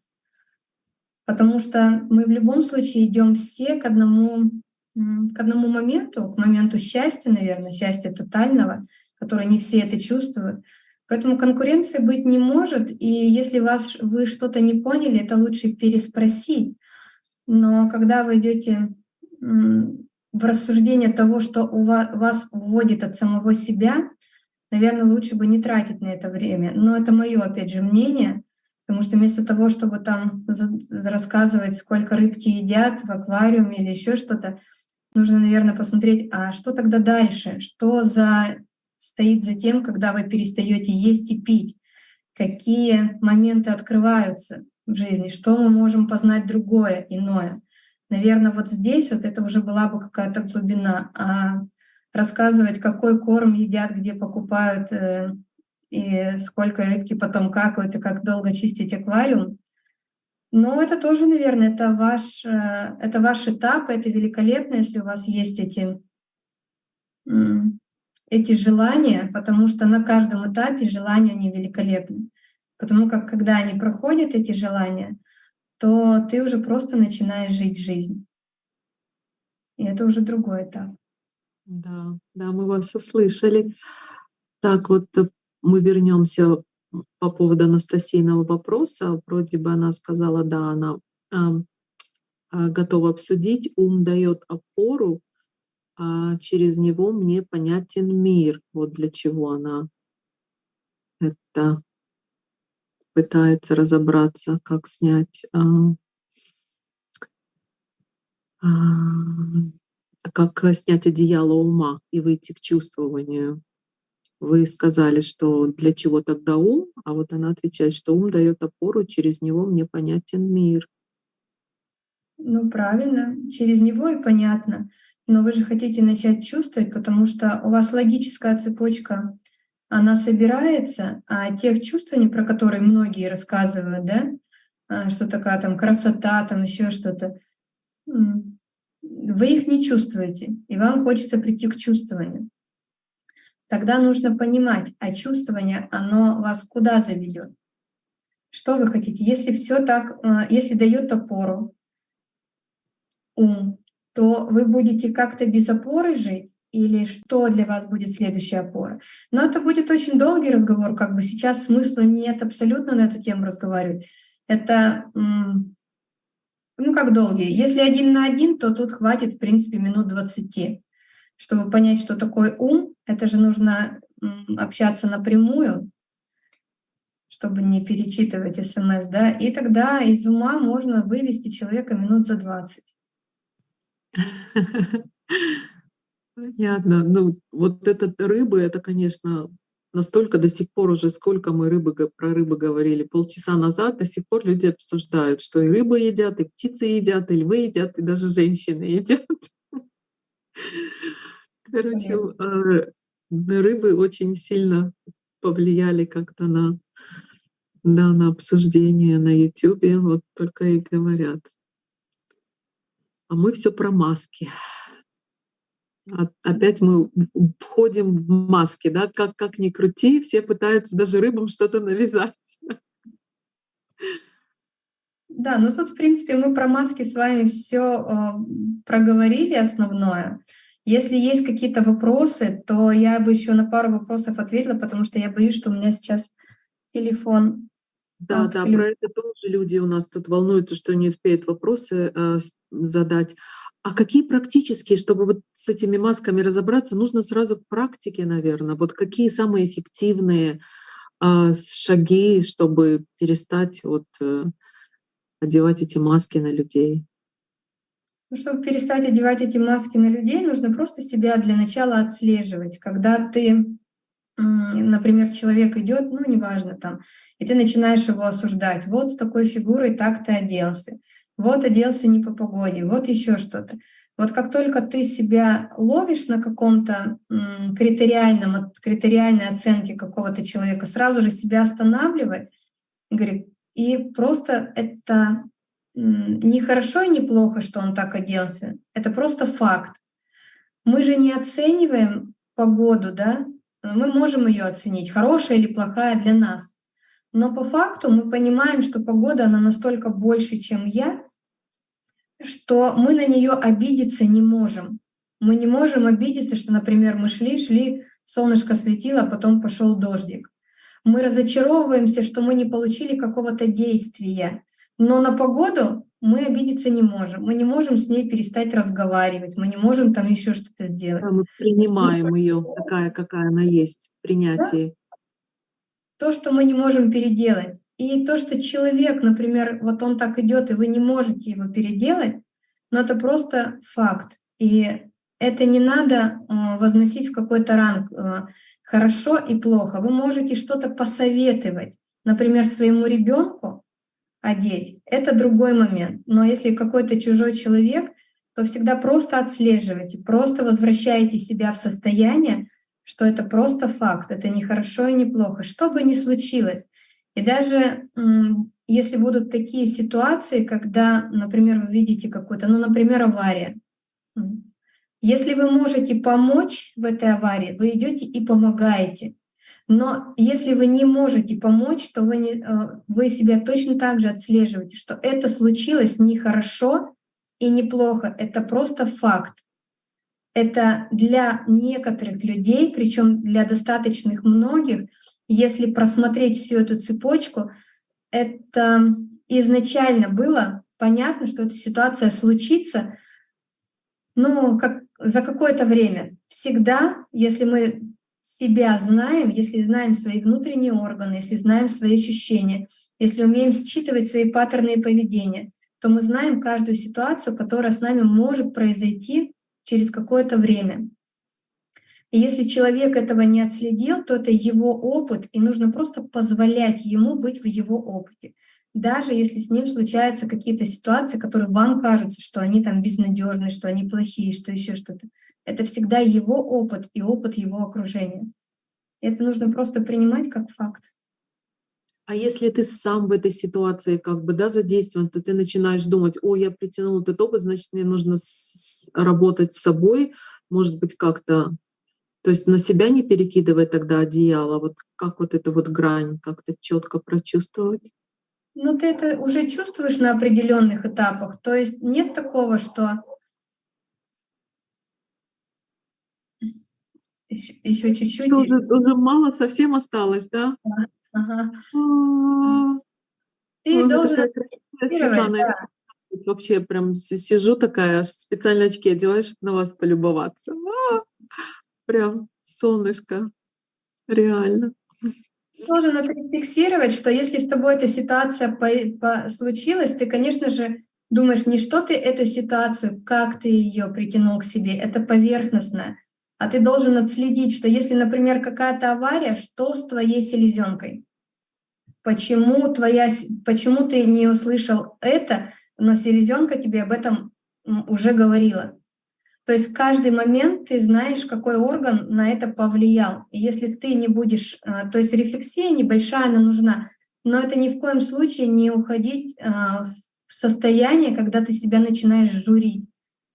Потому что мы в любом случае идем все к одному, к одному моменту, к моменту счастья, наверное, счастья тотального, которое не все это чувствуют. Поэтому конкуренции быть не может, и если вас, вы что-то не поняли, это лучше переспросить. Но когда вы идете в рассуждение того, что у вас, вас вводит от самого себя, наверное, лучше бы не тратить на это время. Но это мое, опять же, мнение, потому что вместо того, чтобы там рассказывать, сколько рыбки едят в аквариуме или еще что-то, нужно, наверное, посмотреть, а что тогда дальше, что за стоит за тем, когда вы перестаете есть и пить, какие моменты открываются в жизни, что мы можем познать другое, иное. Наверное, вот здесь вот это уже была бы какая-то глубина. А рассказывать, какой корм едят, где покупают, э, и сколько рыбки потом какают, и как долго чистить аквариум. Но это тоже, наверное, это ваш, э, это ваш этап, это великолепно, если у вас есть эти, эти желания, потому что на каждом этапе желания они великолепны. Потому как когда они проходят, эти желания, то ты уже просто начинаешь жить жизнь. И это уже другой этап. Да, да, мы вас услышали. Так вот, э, мы вернемся по поводу Анастасийного вопроса. Вроде бы она сказала, да, она а, готова обсудить. Ум дает опору, а через него мне понятен мир. Вот для чего она это пытается разобраться, как снять, а, а, как снять одеяло ума и выйти к чувствованию. Вы сказали, что для чего тогда ум, а вот она отвечает, что ум дает опору, через него мне понятен мир. Ну, правильно, через него и понятно. Но вы же хотите начать чувствовать, потому что у вас логическая цепочка она собирается, а тех чувствований, про которые многие рассказывают, да, а, что такая там красота, там еще что-то, вы их не чувствуете, и вам хочется прийти к чувствованию. Тогда нужно понимать, а чувствование, оно вас куда заведет? Что вы хотите? Если все так, э, если дает опору ум, то вы будете как-то без опоры жить, или что для вас будет следующая опора. Но это будет очень долгий разговор, как бы сейчас смысла нет абсолютно на эту тему разговаривать. Это, ну как долгий. Если один на один, то тут хватит, в принципе, минут 20, чтобы понять, что такое ум. Это же нужно общаться напрямую, чтобы не перечитывать смс, да, и тогда из ума можно вывести человека минут за 20. (laughs) Понятно. Ну, вот этот рыбы, это, конечно, настолько до сих пор уже, сколько мы рыбы, про рыбы говорили, полчаса назад, до сих пор люди обсуждают, что и рыбы едят, и птицы едят, и львы едят, и даже женщины едят. Короче, э, рыбы очень сильно повлияли как-то на, да, на обсуждение на YouTube, вот только и говорят. А мы все про маски опять мы входим в маски, да, как, как ни крути, все пытаются даже рыбам что-то навязать. Да, ну тут, в принципе, мы про маски с вами все э, проговорили основное. Если есть какие-то вопросы, то я бы еще на пару вопросов ответила, потому что я боюсь, что у меня сейчас телефон да, да, про это тоже люди у нас тут волнуются, что не успеют вопросы э, задать. А какие практические, чтобы вот с этими масками разобраться, нужно сразу к практике, наверное. Вот какие самые эффективные э, шаги, чтобы перестать вот э, одевать эти маски на людей? Ну, чтобы перестать одевать эти маски на людей, нужно просто себя для начала отслеживать. Когда ты, например, человек идет, ну неважно там, и ты начинаешь его осуждать. Вот с такой фигурой так ты оделся вот оделся не по погоде, вот еще что-то. Вот как только ты себя ловишь на каком-то критериальном, критериальной оценке какого-то человека, сразу же себя останавливай и просто это не хорошо и не плохо, что он так оделся, это просто факт. Мы же не оцениваем погоду, да? Мы можем ее оценить, хорошая или плохая для нас. Но по факту мы понимаем, что погода, она настолько больше, чем я, что мы на нее обидеться не можем. Мы не можем обидеться, что, например, мы шли, шли, солнышко светило, а потом пошел дождик. Мы разочаровываемся, что мы не получили какого-то действия. Но на погоду мы обидеться не можем. Мы не можем с ней перестать разговаривать, мы не можем там еще что-то сделать. Да, мы принимаем ее такая, какая она есть, принятие. Да? То, что мы не можем переделать. И то, что человек, например, вот он так идет, и вы не можете его переделать, но это просто факт. И это не надо э, возносить в какой-то ранг э, хорошо и плохо. Вы можете что-то посоветовать, например, своему ребенку одеть. Это другой момент. Но если какой-то чужой человек, то всегда просто отслеживайте, просто возвращайте себя в состояние, что это просто факт, это не хорошо и не плохо. Что бы ни случилось, и даже если будут такие ситуации, когда, например, вы видите какую-то, ну, например, авария, если вы можете помочь в этой аварии, вы идете и помогаете. Но если вы не можете помочь, то вы, не, э, вы себя точно так же отслеживаете, что это случилось нехорошо и неплохо, это просто факт. Это для некоторых людей, причем для достаточных многих, если просмотреть всю эту цепочку, это изначально было понятно, что эта ситуация случится, ну, как за какое-то время. Всегда, если мы себя знаем, если знаем свои внутренние органы, если знаем свои ощущения, если умеем считывать свои паттерны поведения, то мы знаем каждую ситуацию, которая с нами может произойти через какое-то время. И если человек этого не отследил, то это его опыт, и нужно просто позволять ему быть в его опыте. Даже если с ним случаются какие-то ситуации, которые вам кажутся, что они там безнадежны, что они плохие, что еще что-то. Это всегда его опыт и опыт его окружения. Это нужно просто принимать как факт. А если ты сам в этой ситуации как бы да, задействован, то ты начинаешь думать, о, я притянул этот опыт, значит, мне нужно работать с собой, может быть, как-то то есть на себя не перекидывать тогда одеяло, вот как вот эту вот грань как-то четко прочувствовать? Ну, ты это уже чувствуешь на определенных этапах. То есть нет такого, что еще чуть-чуть. Уже, уже мало совсем осталось, да? Ага. Ты Ой, должен да. Вообще прям сижу такая, специально очки одеваю, чтобы на вас полюбоваться. А, прям солнышко, реально. Должен фиксировать, что если с тобой эта ситуация по, по, случилась, ты, конечно же, думаешь не что ты эту ситуацию, как ты ее притянул к себе, это поверхностно, а ты должен отследить, что если, например, какая-то авария, что с твоей селезенкой? Почему, твоя, почему ты не услышал это, но селезенка тебе об этом уже говорила? То есть каждый момент ты знаешь, какой орган на это повлиял. И если ты не будешь, а, то есть рефлексия небольшая, она нужна, но это ни в коем случае не уходить а, в состояние, когда ты себя начинаешь журить.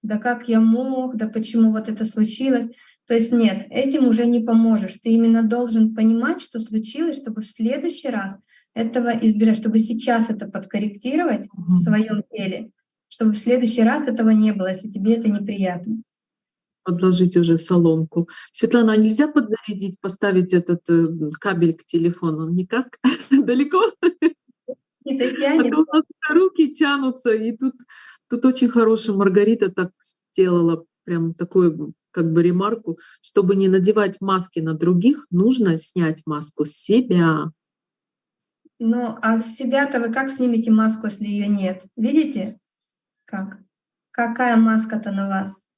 Да как я мог, да почему вот это случилось. То есть нет, этим уже не поможешь. Ты именно должен понимать, что случилось, чтобы в следующий раз этого избежать, чтобы сейчас это подкорректировать угу. в своем теле, чтобы в следующий раз этого не было, если тебе это неприятно. Подложить уже соломку. Светлана, а нельзя подзарядить, поставить этот э, кабель к телефону? Никак? (laughs) Далеко? Ты тянет. А у нас руки тянутся, и тут, тут очень хорошая Маргарита так сделала, прям такую как бы ремарку, чтобы не надевать маски на других, нужно снять маску с себя. Ну, а с себя-то вы как снимете маску, если ее нет? Видите? Как? Какая маска-то на вас?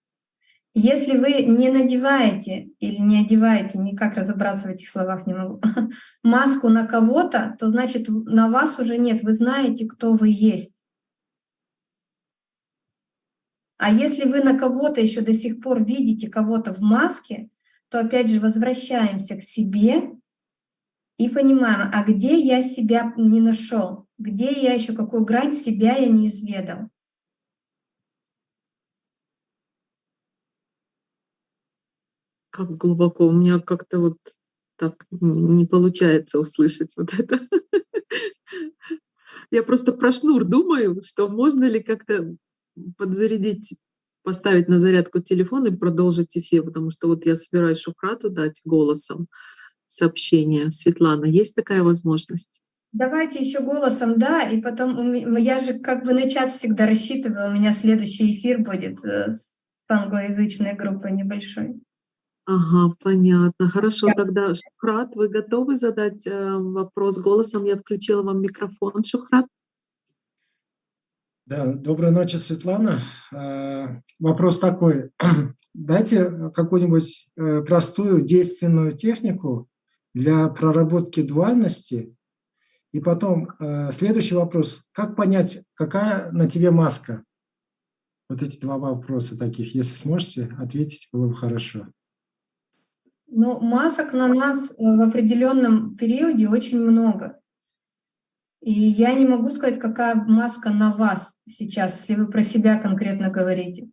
Если вы не надеваете или не одеваете, никак разобраться в этих словах не могу, (laughs) маску на кого-то, то значит на вас уже нет, вы знаете, кто вы есть. А если вы на кого-то еще до сих пор видите кого-то в маске, то опять же возвращаемся к себе и понимаем, а где я себя не нашел, где я еще какую грань себя я не изведал. Как глубоко, у меня как-то вот так не получается услышать вот это. Я просто про шнур думаю, что можно ли как-то подзарядить, поставить на зарядку телефон и продолжить эфир, потому что вот я собираюсь Шухрату дать голосом сообщение. Светлана, есть такая возможность? Давайте еще голосом, да, и потом я же как бы на час всегда рассчитываю, у меня следующий эфир будет э, с англоязычной группой небольшой. Ага, понятно. Хорошо, да. тогда, Шухрат, вы готовы задать э, вопрос голосом? Я включила вам микрофон, Шухрат. Да, доброй ночи, Светлана. А, вопрос такой. (clears throat) Дайте какую-нибудь э, простую действенную технику для проработки дуальности. И потом э, следующий вопрос. Как понять, какая на тебе маска? Вот эти два вопроса таких. Если сможете ответить, было бы хорошо. Ну, масок на нас э, в определенном периоде очень много. И я не могу сказать, какая маска на вас сейчас, если вы про себя конкретно говорите.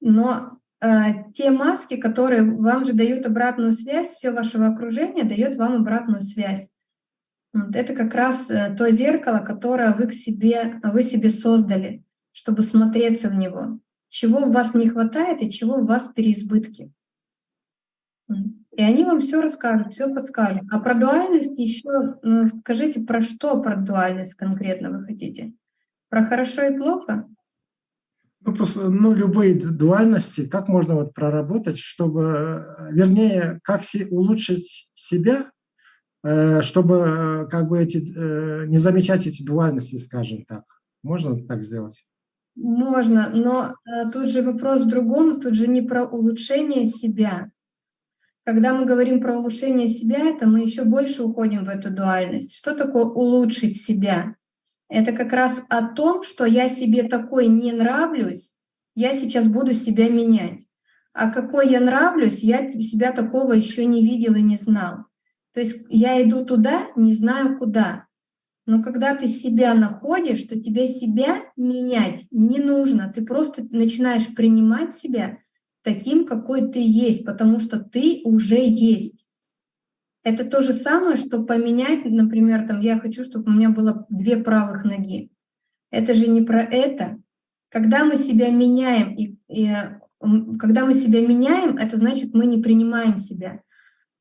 Но те маски, которые вам же дают обратную связь, все вашего окружения дает вам обратную связь. Вот это как раз э, то зеркало, которое вы, к себе, вы себе создали, чтобы смотреться в него. Чего у вас не хватает и чего у вас переизбытки. И они вам все расскажут, все подскажут. А про дуальность еще ну, скажите, про что про дуальность конкретно вы хотите? Про хорошо и плохо? Ну, ну, любые дуальности, как можно вот проработать, чтобы, вернее, как си, улучшить себя, э, чтобы э, как бы эти, э, не замечать эти дуальности, скажем так. Можно так сделать? Можно, но э, тут же вопрос в другом, тут же не про улучшение себя, когда мы говорим про улучшение себя, это мы еще больше уходим в эту дуальность. Что такое улучшить себя? Это как раз о том, что я себе такой не нравлюсь, я сейчас буду себя менять. А какой я нравлюсь, я себя такого еще не видел и не знал. То есть я иду туда, не знаю куда. Но когда ты себя находишь, то тебе себя менять не нужно. Ты просто начинаешь принимать себя таким, какой ты есть, потому что ты уже есть. Это то же самое, что поменять, например, там, я хочу, чтобы у меня было две правых ноги. Это же не про это. Когда мы себя меняем, и, и когда мы себя меняем, это значит, мы не принимаем себя.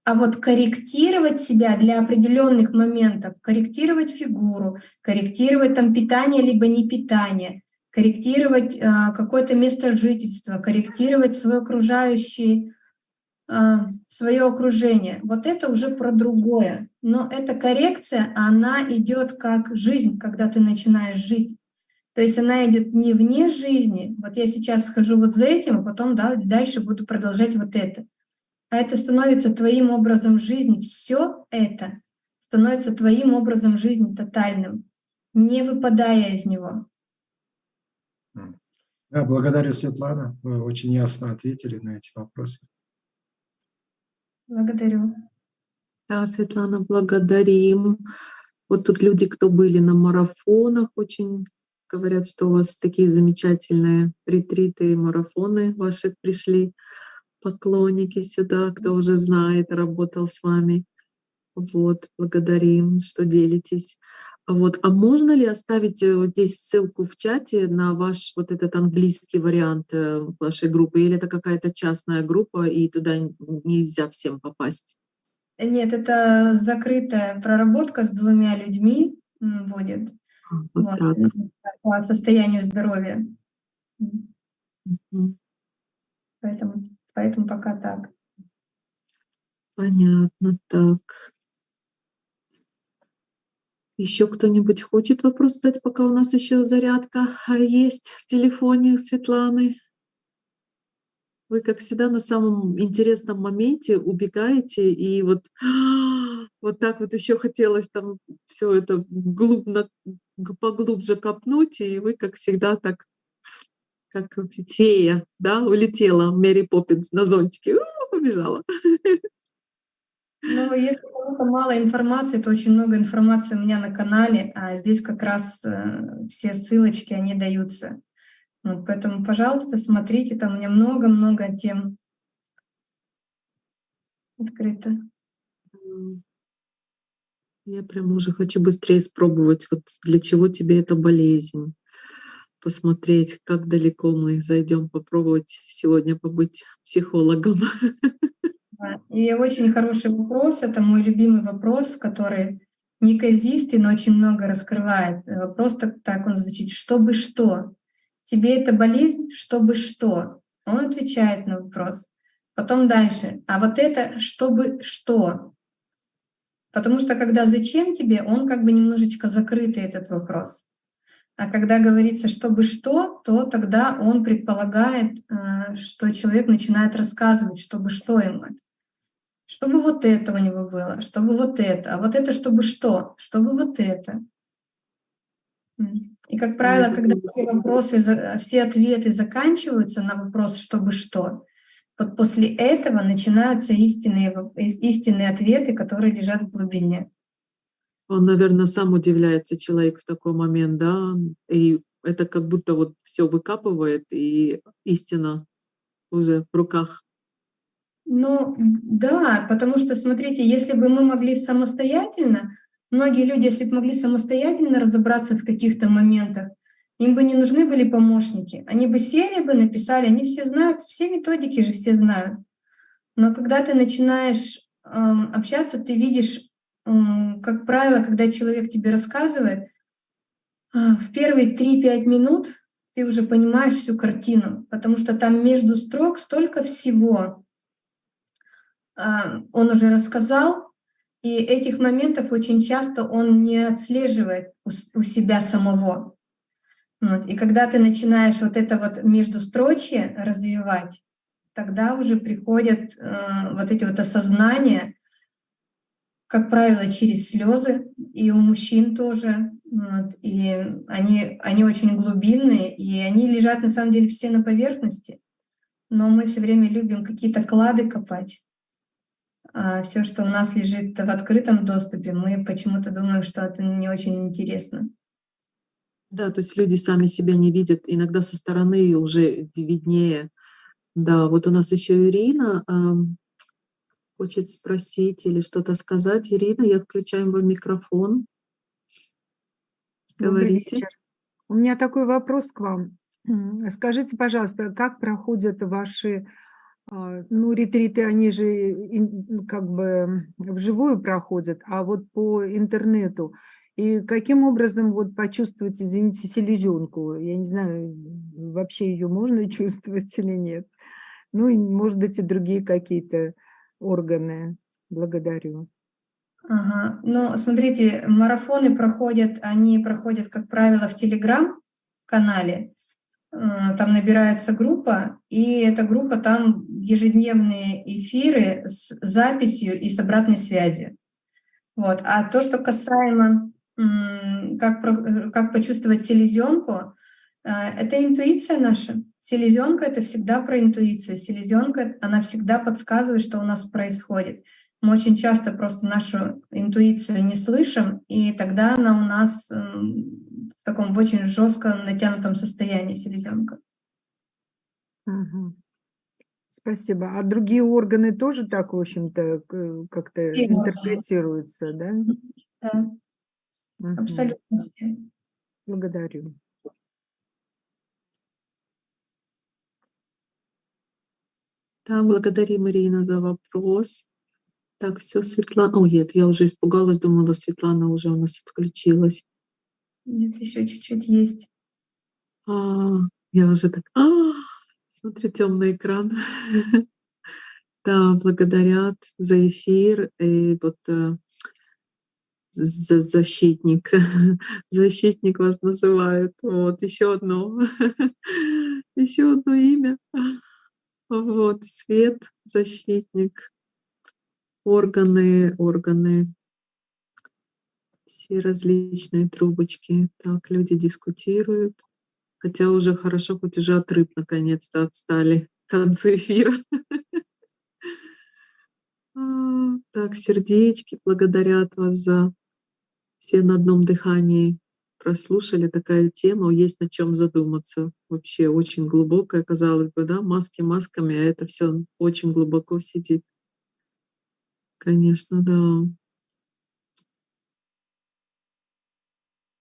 А вот корректировать себя для определенных моментов, корректировать фигуру, корректировать там питание либо не питание, корректировать э, какое-то место жительства, корректировать свое окружающее, э, свое окружение. Вот это уже про другое. Но эта коррекция, она идет как жизнь, когда ты начинаешь жить. То есть она идет не вне жизни. Вот я сейчас схожу вот за этим, а потом да, дальше буду продолжать вот это а это становится твоим образом жизни. Все это становится твоим образом жизни тотальным, не выпадая из него. Да, благодарю, Светлана. Вы очень ясно ответили на эти вопросы. Благодарю. Да, Светлана, благодарим. Вот тут люди, кто были на марафонах, очень говорят, что у вас такие замечательные ретриты и марафоны ваши пришли поклонники сюда, кто уже знает, работал с вами. Вот, благодарим, что делитесь. Вот. А можно ли оставить э, вот здесь ссылку в чате на ваш вот этот английский вариант э, вашей группы? Или это какая-то частная группа, и туда нельзя всем попасть? Нет, это закрытая проработка с двумя людьми будет а, вот вот, по состоянию здоровья. Угу. Поэтому Поэтому пока так. Понятно, так. Еще кто-нибудь хочет вопрос задать, пока у нас еще зарядка а, есть в телефоне Светланы? Вы, как всегда, на самом интересном моменте убегаете, и вот, (gasps) вот так вот еще хотелось там все это глубно, поглубже копнуть, и вы, как всегда, так как фея, да, улетела Мэри Поппинс на зонтике, побежала. (laughs) Ну, если кому-то мало информации, то очень много информации у меня на канале, а здесь как раз э, все ссылочки, они даются. Вот, поэтому, пожалуйста, смотрите, там у меня много-много тем открыто. Я прям уже хочу быстрее спробовать, вот для чего тебе эта болезнь посмотреть, как далеко мы зайдем, попробовать сегодня побыть психологом. (laughs) И очень хороший вопрос, это мой любимый вопрос, который неказистый, но очень много раскрывает. Вопрос так, так он звучит, чтобы что? Тебе это болезнь, чтобы что? Он отвечает на вопрос. Потом дальше, а вот это чтобы что? Потому что когда зачем тебе, он как бы немножечко закрытый этот вопрос. А когда говорится «чтобы что», то тогда он предполагает, э, что человек начинает рассказывать, чтобы что ему это. Чтобы вот это у него было, чтобы вот это, а вот это чтобы что, чтобы вот это. И, как правило, когда все вопросы, все ответы заканчиваются на вопрос «чтобы что», вот после этого начинаются истинные, истинные ответы, которые лежат в глубине. Он, наверное, сам удивляется человек в такой момент, да, и это как будто вот все выкапывает, и истина уже в руках. Ну, да, потому что, смотрите, если бы мы могли самостоятельно, многие люди, если бы могли самостоятельно разобраться в каких-то моментах, им бы не нужны были помощники. Они бы сели бы, написали, они все знают, все методики же все знают. Но когда ты начинаешь э, общаться, ты видишь как правило, когда человек тебе рассказывает, а, в первые 3-5 минут ты уже понимаешь всю картину, потому что там между строк столько всего. Он уже рассказал, и этих моментов очень часто он не отслеживает у себя самого. Вот. И когда ты начинаешь вот это вот междустрочье развивать, тогда уже приходят э, вот эти вот осознания, как правило, через слезы, и у мужчин тоже. Вот, и они, они очень глубинные, и они лежат на самом деле все на поверхности. Но мы все время любим какие-то клады копать. А все, что у нас лежит в открытом доступе, мы почему-то думаем, что это не очень интересно. Да, то есть люди сами себя не видят, иногда со стороны уже виднее. Да, вот у нас еще Ирина хочет спросить или что-то сказать. Ирина, я включаю вам микрофон. Говорите. У меня такой вопрос к вам. Скажите, пожалуйста, как проходят ваши ну, ретриты, они же как бы вживую проходят, а вот по интернету. И каким образом вот почувствовать, извините, селезенку? Я не знаю, вообще ее можно (laughs) чувствовать или нет. Ну, и, может быть, и другие какие-то органы. Благодарю. Ага. Ну, смотрите, марафоны проходят, они проходят, как правило, в Телеграм-канале. Э, там набирается группа, и эта группа там ежедневные эфиры с записью и с обратной связью. Вот. А то, что касаемо как, как почувствовать селезенку, э, это интуиция наша. Селезенка — это всегда про интуицию. Селезенка, она всегда подсказывает, что у нас происходит. Мы очень часто просто нашу интуицию не слышим, и тогда она у нас в таком в очень жестком натянутом состоянии селезенка. Угу. Спасибо. А другие органы тоже так, в общем-то, как-то интерпретируются, да? Да, угу. абсолютно. Благодарю. Да, благодарим, Ирина, за вопрос. Так, все, Светлана. О, нет, я уже испугалась, думала, Светлана уже у нас отключилась. Нет, еще чуть-чуть есть. А, я уже так, а, смотрю темный экран. (laughs) Да, благодарят за эфир. И вот э, за защитник. (laughs) Защитник вас называют. Вот, еще одно. (laughs) Еще одно имя. Вот, свет, защитник органы, органы, все различные трубочки. Так, люди дискутируют. Хотя уже хорошо, хоть уже от рыб наконец-то отстали (laughs) к концу эфира. А, так, сердечки благодарят вас за все на одном дыхании прослушали такая тема, есть над чем задуматься. Вообще очень глубокая, казалось бы, да, маски масками, а это все очень глубоко сидит. Конечно, да.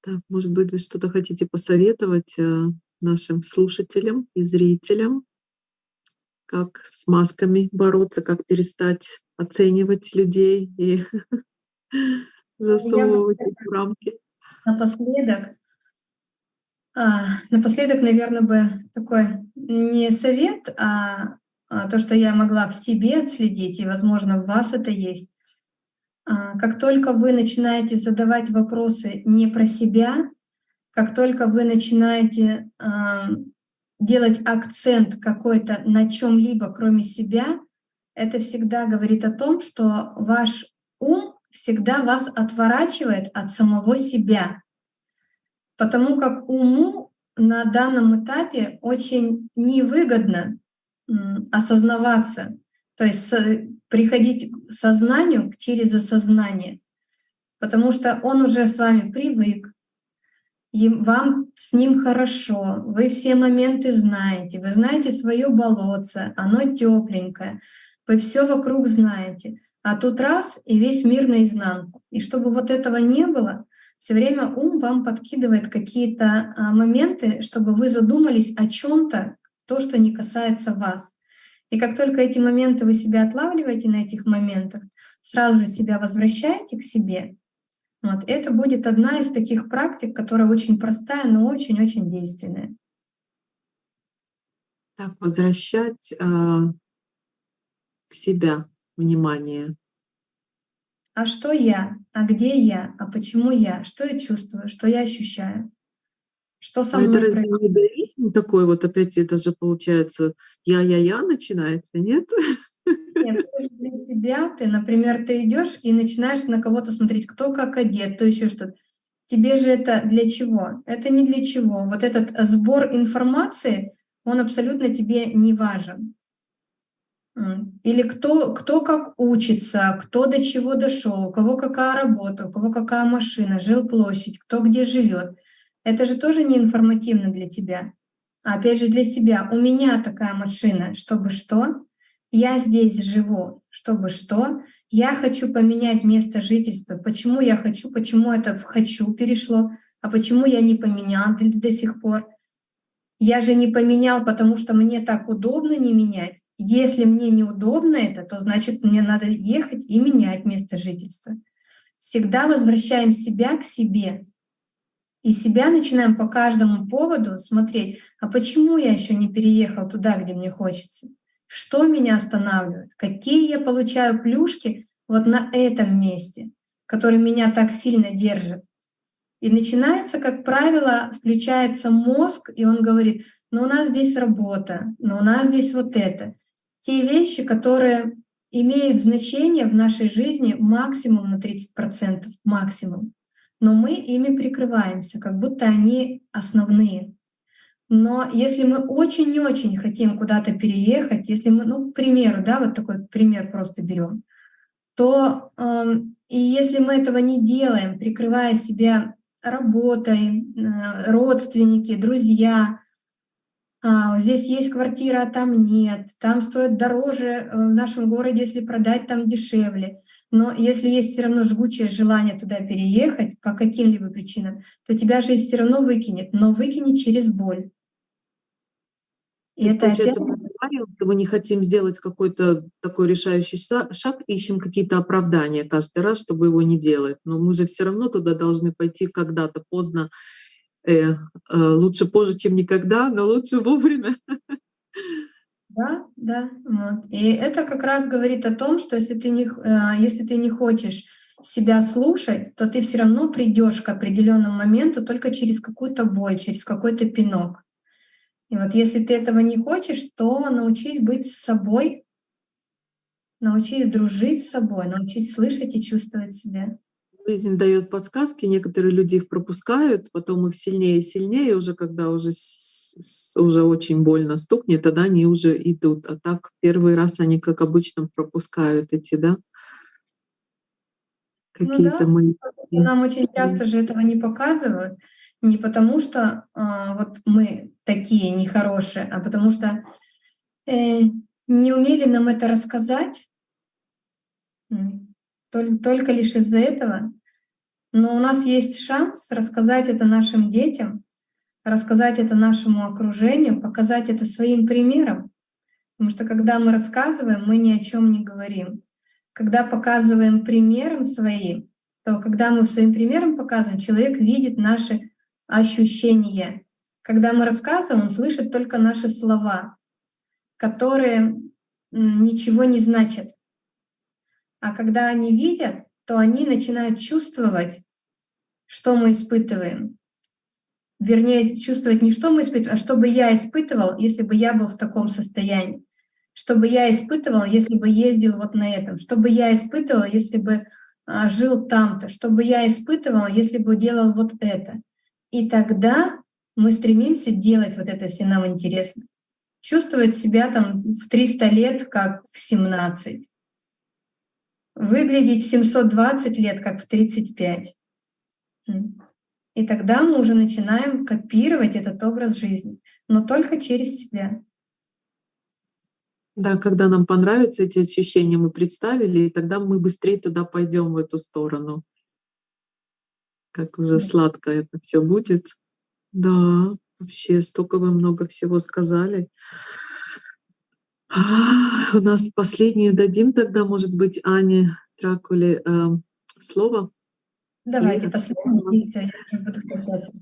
Так, может быть, вы что-то хотите посоветовать э, нашим слушателям и зрителям, как с масками бороться, как перестать оценивать людей и (laughs) засовывать их в рамки. Напоследок, а, напоследок, наверное, бы такой не совет, а а, то, что я могла в себе отследить, и, возможно, в вас это есть. А, как только вы начинаете задавать вопросы не про себя, как только вы начинаете а, делать акцент какой-то на чем-либо, кроме себя, это всегда говорит о том, что ваш ум всегда вас отворачивает от самого себя. Потому как уму на данном этапе очень невыгодно осознаваться, то есть приходить к сознанию через осознание, потому что он уже с вами привык, и вам с ним хорошо, вы все моменты знаете, вы знаете свое болотце, оно тепленькое, вы все вокруг знаете, а тут раз и весь мир наизнанку. И чтобы вот этого не было, все время ум вам подкидывает какие-то а, моменты, чтобы вы задумались о чем-то, то, что не касается вас. И как только эти моменты вы себя отлавливаете на этих моментах, сразу же себя возвращаете к себе, вот, это будет одна из таких практик, которая очень простая, но очень-очень действенная. Так, возвращать э, к себя внимание. А что я? А где я? А почему я? Что я чувствую? Что я ощущаю? Что со мной это происходит? Не такой вот опять это же получается я-я-я начинается, нет? Нет, для себя ты, например, ты идешь и начинаешь на кого-то смотреть, кто как одет, то еще что-то. Тебе же это для чего? Это не для чего. Вот этот сбор информации, он абсолютно тебе не важен. Или кто, кто как учится, кто до чего дошел, у кого какая работа, у кого какая машина, жил площадь, кто где живет. Это же тоже не информативно для тебя. А опять же для себя. У меня такая машина, чтобы что? Я здесь живу, чтобы что? Я хочу поменять место жительства. Почему я хочу? Почему это в «хочу» перешло? А почему я не поменял до, до сих пор? Я же не поменял, потому что мне так удобно не менять. Если мне неудобно это, то значит мне надо ехать и менять место жительства. Всегда возвращаем себя к себе. И себя начинаем по каждому поводу смотреть, а почему я еще не переехал туда, где мне хочется? Что меня останавливает? Какие я получаю плюшки вот на этом месте, которые меня так сильно держат? И начинается, как правило, включается мозг, и он говорит, ну у нас здесь работа, но у нас здесь вот это. Те вещи, которые имеют значение в нашей жизни максимум на 30%, максимум. Но мы ими прикрываемся, как будто они основные. Но если мы очень-очень хотим куда-то переехать, если мы, ну, к примеру, да, вот такой пример просто берем, то э, и если мы этого не делаем, прикрывая себя работой, э, родственники, друзья, а, здесь есть квартира, а там нет, там стоит дороже э, в нашем городе, если продать, там дешевле. Но если есть все равно жгучее желание туда переехать по каким-либо причинам, то тебя жизнь все равно выкинет, но выкинет через боль. И это получается, опять... мы не хотим сделать какой-то такой решающий шаг, ищем какие-то оправдания каждый раз, чтобы его не делать. Но мы же все равно туда должны пойти когда-то поздно. Э, э, лучше позже, чем никогда, но лучше вовремя. (laughs) Да, да. Вот. И это как раз говорит о том, что если ты не, э, если ты не хочешь себя слушать, то ты все равно придешь к определенному моменту только через какую-то боль, через какой-то пинок. И вот если ты этого не хочешь, то научись быть с собой, научись дружить с собой, научись слышать и чувствовать себя. Жизнь дает подсказки, некоторые люди их пропускают, потом их сильнее и сильнее, уже когда уже, уже очень больно стукнет, тогда они уже идут. А так первый раз они, как обычно, пропускают эти, да? Какие-то ну да. мы. Нам очень часто же этого не показывают. Не потому что а, вот мы такие нехорошие, а потому что э, не умели нам это рассказать, только, только лишь из-за этого. Но у нас есть шанс рассказать это нашим детям, рассказать это нашему окружению, показать это своим примером. Потому что когда мы рассказываем, мы ни о чем не говорим. Когда показываем примером своим, то когда мы своим примером показываем, человек видит наши ощущения. Когда мы рассказываем, он слышит только наши слова, которые ничего не значат. А когда они видят, то они начинают чувствовать, что мы испытываем. Вернее, чувствовать не что мы испытываем, а что бы я испытывал, если бы я был в таком состоянии. Что бы я испытывал, если бы ездил вот на этом. Что бы я испытывал, если бы а, жил там-то. Что бы я испытывал, если бы делал вот это. И тогда мы стремимся делать вот это, если нам интересно. Чувствовать себя там в 300 лет, как в 17. Выглядеть в 720 лет, как в 35. И тогда мы уже начинаем копировать этот образ жизни, но только через себя. Да, когда нам понравятся эти ощущения, мы представили, и тогда мы быстрее туда пойдем в эту сторону как уже сладко это все будет. Да, вообще столько вы много всего сказали. А, у нас последнюю дадим тогда, может быть, Ане Дракуле э, слово. Давайте последнюю,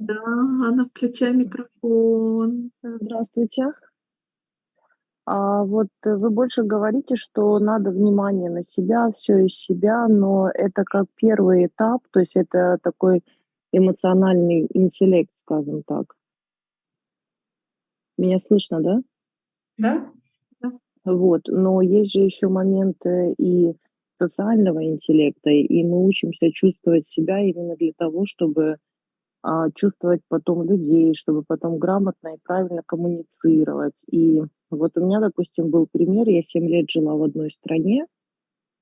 Да, Анна, включай микрофон. Здравствуйте. А вот вы больше говорите, что надо внимание на себя, все из себя, но это как первый этап, то есть это такой эмоциональный интеллект, скажем так. Меня слышно, да? Да. Вот, но есть же еще моменты и социального интеллекта, и мы учимся чувствовать себя именно для того, чтобы а, чувствовать потом людей, чтобы потом грамотно и правильно коммуницировать. И вот у меня, допустим, был пример, я 7 лет жила в одной стране,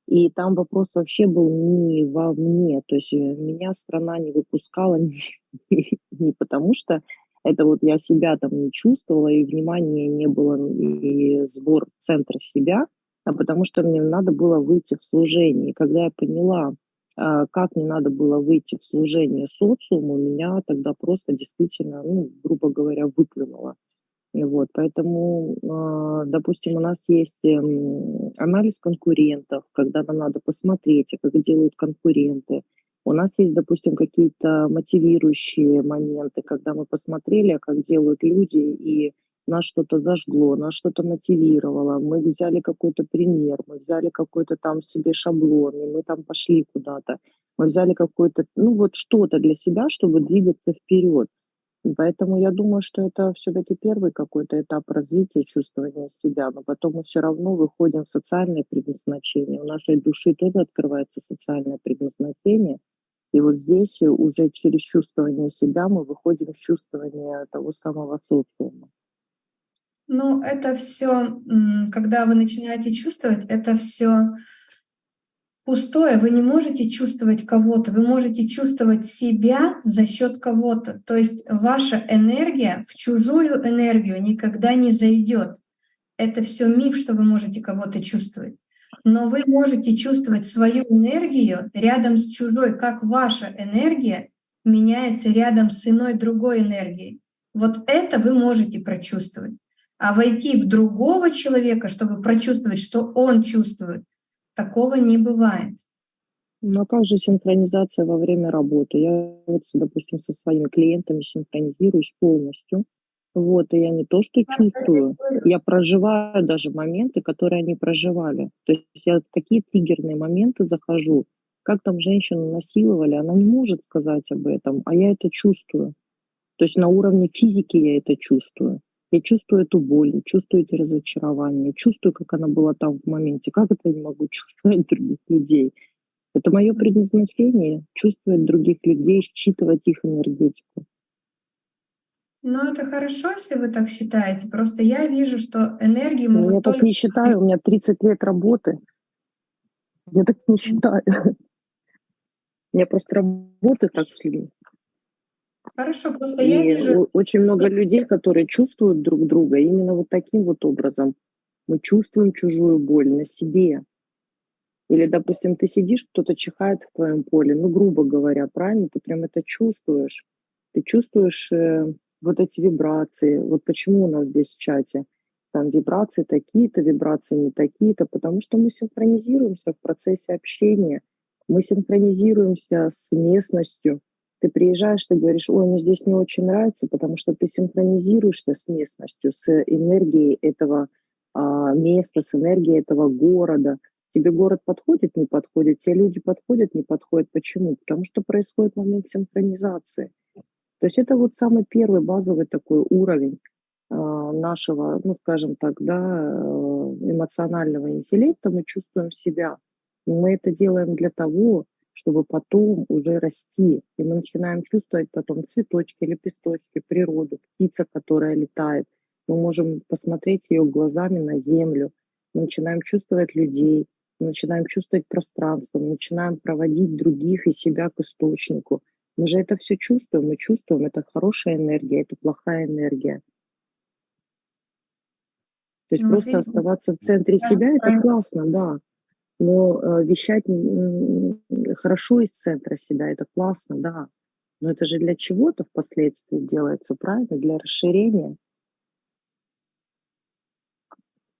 и там вопрос вообще был не во мне, то есть э, меня страна не выпускала (laughs) не, не потому, что это вот я себя там не чувствовала, и внимания не было, и сбор центра себя, а потому что мне надо было выйти в служение. И когда я поняла, а, как мне надо было выйти в служение социуму, меня тогда просто действительно, ну, грубо говоря, выплюнуло. Вот, поэтому, а, допустим, у нас есть эм, анализ конкурентов, когда нам надо посмотреть, как делают конкуренты. У нас есть, допустим, какие-то мотивирующие моменты, когда мы посмотрели, как делают люди, и нас что-то зажгло, нас что-то мотивировало, мы взяли какой-то пример, мы взяли какой-то там себе шаблон, и мы там пошли куда-то, мы взяли какой-то, ну вот что-то для себя, чтобы двигаться вперед. Поэтому я думаю, что это все-таки первый какой-то этап развития чувствования себя, но потом мы все равно выходим в социальное предназначение. У нашей души тоже открывается социальное предназначение. И вот здесь уже через чувствование себя мы выходим в чувствование того самого социума. Ну, это все, когда вы начинаете чувствовать, это все пустое. Вы не можете чувствовать кого-то, вы можете чувствовать себя за счет кого-то. То есть ваша энергия в чужую энергию никогда не зайдет. Это все миф, что вы можете кого-то чувствовать. Но вы можете чувствовать свою энергию рядом с чужой, как ваша энергия меняется рядом с иной другой энергией. Вот это вы можете прочувствовать. А войти в другого человека, чтобы прочувствовать, что он чувствует, такого не бывает. Ну а как же синхронизация во время работы? Я вот, допустим, со своими клиентами синхронизируюсь полностью. Вот, и я не то что чувствую, я проживаю даже моменты, которые они проживали. То есть я в такие триггерные моменты захожу, как там женщину насиловали, она не может сказать об этом, а я это чувствую. То есть на уровне физики я это чувствую. Я чувствую эту боль, чувствую эти разочарования, чувствую, как она была там в моменте. Как это я не могу (laughs) чувствовать других людей? Это мое предназначение — чувствовать других людей, считывать их энергетику. Ну, это хорошо, если вы так считаете. Просто я вижу, что энергии могут Я только... так не считаю, у меня 30 лет работы. Я так не считаю. У меня просто работа так людьми. Хорошо, просто и я вижу... Очень много людей, которые чувствуют друг друга именно вот таким вот образом. Мы чувствуем чужую боль на себе. Или, допустим, ты сидишь, кто-то чихает в твоем поле, ну, грубо говоря, правильно, ты прям это чувствуешь. Ты чувствуешь э, вот эти вибрации. Вот почему у нас здесь в чате там вибрации такие-то, вибрации не такие-то, потому что мы синхронизируемся в процессе общения, мы синхронизируемся с местностью, ты приезжаешь, ты говоришь, ой, мне здесь не очень нравится, потому что ты синхронизируешься с местностью, с энергией этого а, места, с энергией этого города. Тебе город подходит, не подходит, те люди подходят, не подходят. Почему? Потому что происходит момент синхронизации. То есть это вот самый первый базовый такой уровень а, нашего, ну, скажем так, да, э, эмоционального интеллекта. Мы чувствуем себя. Мы это делаем для того, чтобы потом уже расти. И мы начинаем чувствовать потом цветочки, лепесточки, природу, птица, которая летает. Мы можем посмотреть ее глазами на землю. Мы начинаем чувствовать людей, мы начинаем чувствовать пространство, мы начинаем проводить других и себя к источнику. Мы же это все чувствуем, мы чувствуем, это хорошая энергия, это плохая энергия. То есть ну, просто оставаться в центре себя, это классно, да. Но э, вещать хорошо из центра себя, это классно, да. Но это же для чего-то впоследствии делается, правильно? Для расширения.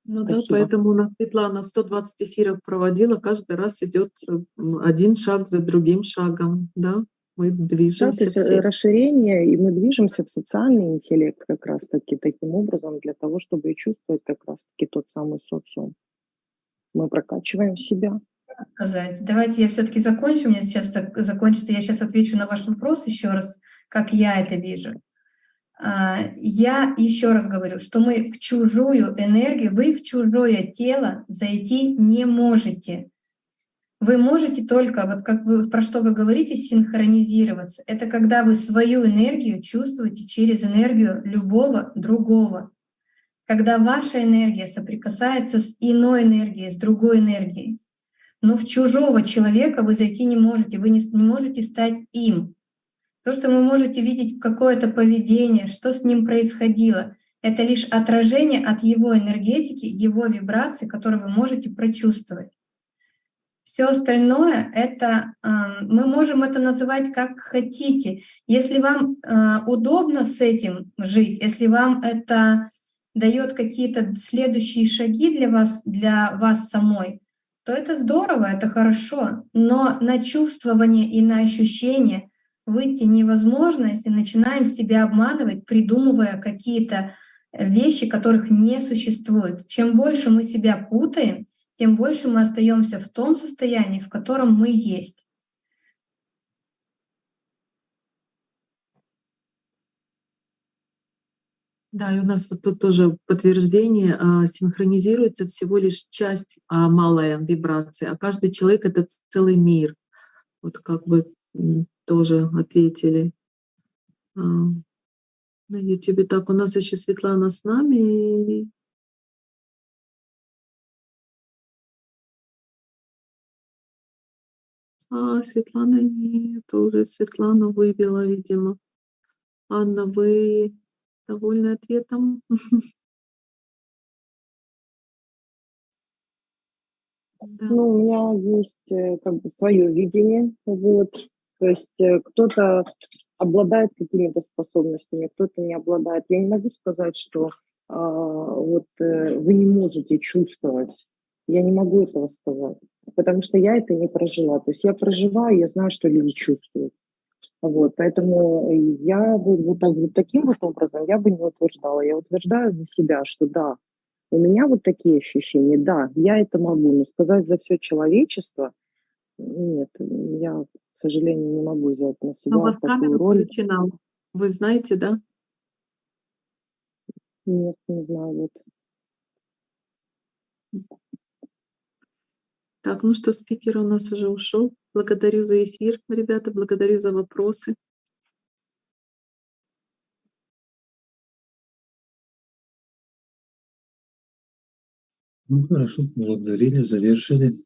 Ну Спасибо. да, поэтому у нас Светлана 120 эфиров проводила, каждый раз идет э, один шаг за другим шагом, да, мы движемся. Да, то есть э, расширение, и мы движемся в социальный интеллект как раз-таки таким образом для того, чтобы и чувствовать как раз-таки тот самый социум мы прокачиваем себя. Сказать. Давайте я все-таки закончу. У меня сейчас закончится. Я сейчас отвечу на ваш вопрос еще раз, как я это вижу. А, я еще раз говорю, что мы в чужую энергию, вы в чужое тело зайти не можете. Вы можете только, вот как вы, про что вы говорите, синхронизироваться. Это когда вы свою энергию чувствуете через энергию любого другого когда ваша энергия соприкасается с иной энергией, с другой энергией. Но в чужого человека вы зайти не можете, вы не, не можете стать им. То, что вы можете видеть какое-то поведение, что с ним происходило, Это лишь отражение от его энергетики, его вибраций, которые вы можете прочувствовать. Все остальное это мы можем это называть как хотите. Если вам а, удобно с этим жить, если вам это дает какие-то следующие шаги для вас, для вас самой, то это здорово, это хорошо. Но на чувствование и на ощущение выйти невозможно, если начинаем себя обманывать, придумывая какие-то вещи, которых не существует. Чем больше мы себя путаем, тем больше мы остаемся в том состоянии, в котором мы есть. Да, и у нас вот тут тоже подтверждение, а, синхронизируется всего лишь часть а, малая вибрации, а каждый человек — это целый мир. Вот как бы тоже ответили а, на YouTube. Так, у нас еще Светлана с нами. А, Светлана нет, уже Светлана выбила, видимо. Анна, вы довольны ответом? (laughs) Да. Ну, у меня есть э, как бы свое видение, вот. То есть э, кто-то обладает какими-то способностями, кто-то не обладает. Я не могу сказать, что а, вот э, вы не можете чувствовать. Я не могу этого сказать, потому что я это не прожила. То есть я проживаю, я знаю, что люди чувствуют. Вот, поэтому я бы вот, вот таким вот образом я бы не утверждала. Я утверждаю для себя, что да, у меня вот такие ощущения, да, я это могу, но сказать за все человечество, нет, я, к сожалению, не могу взять на себя Но у вас такую роль. включена. Вы знаете, да? Нет, не знаю, вот. Так, ну что, спикер у нас уже ушел. Благодарю за эфир, ребята, благодарю за вопросы. Ну хорошо, благодарили, завершили.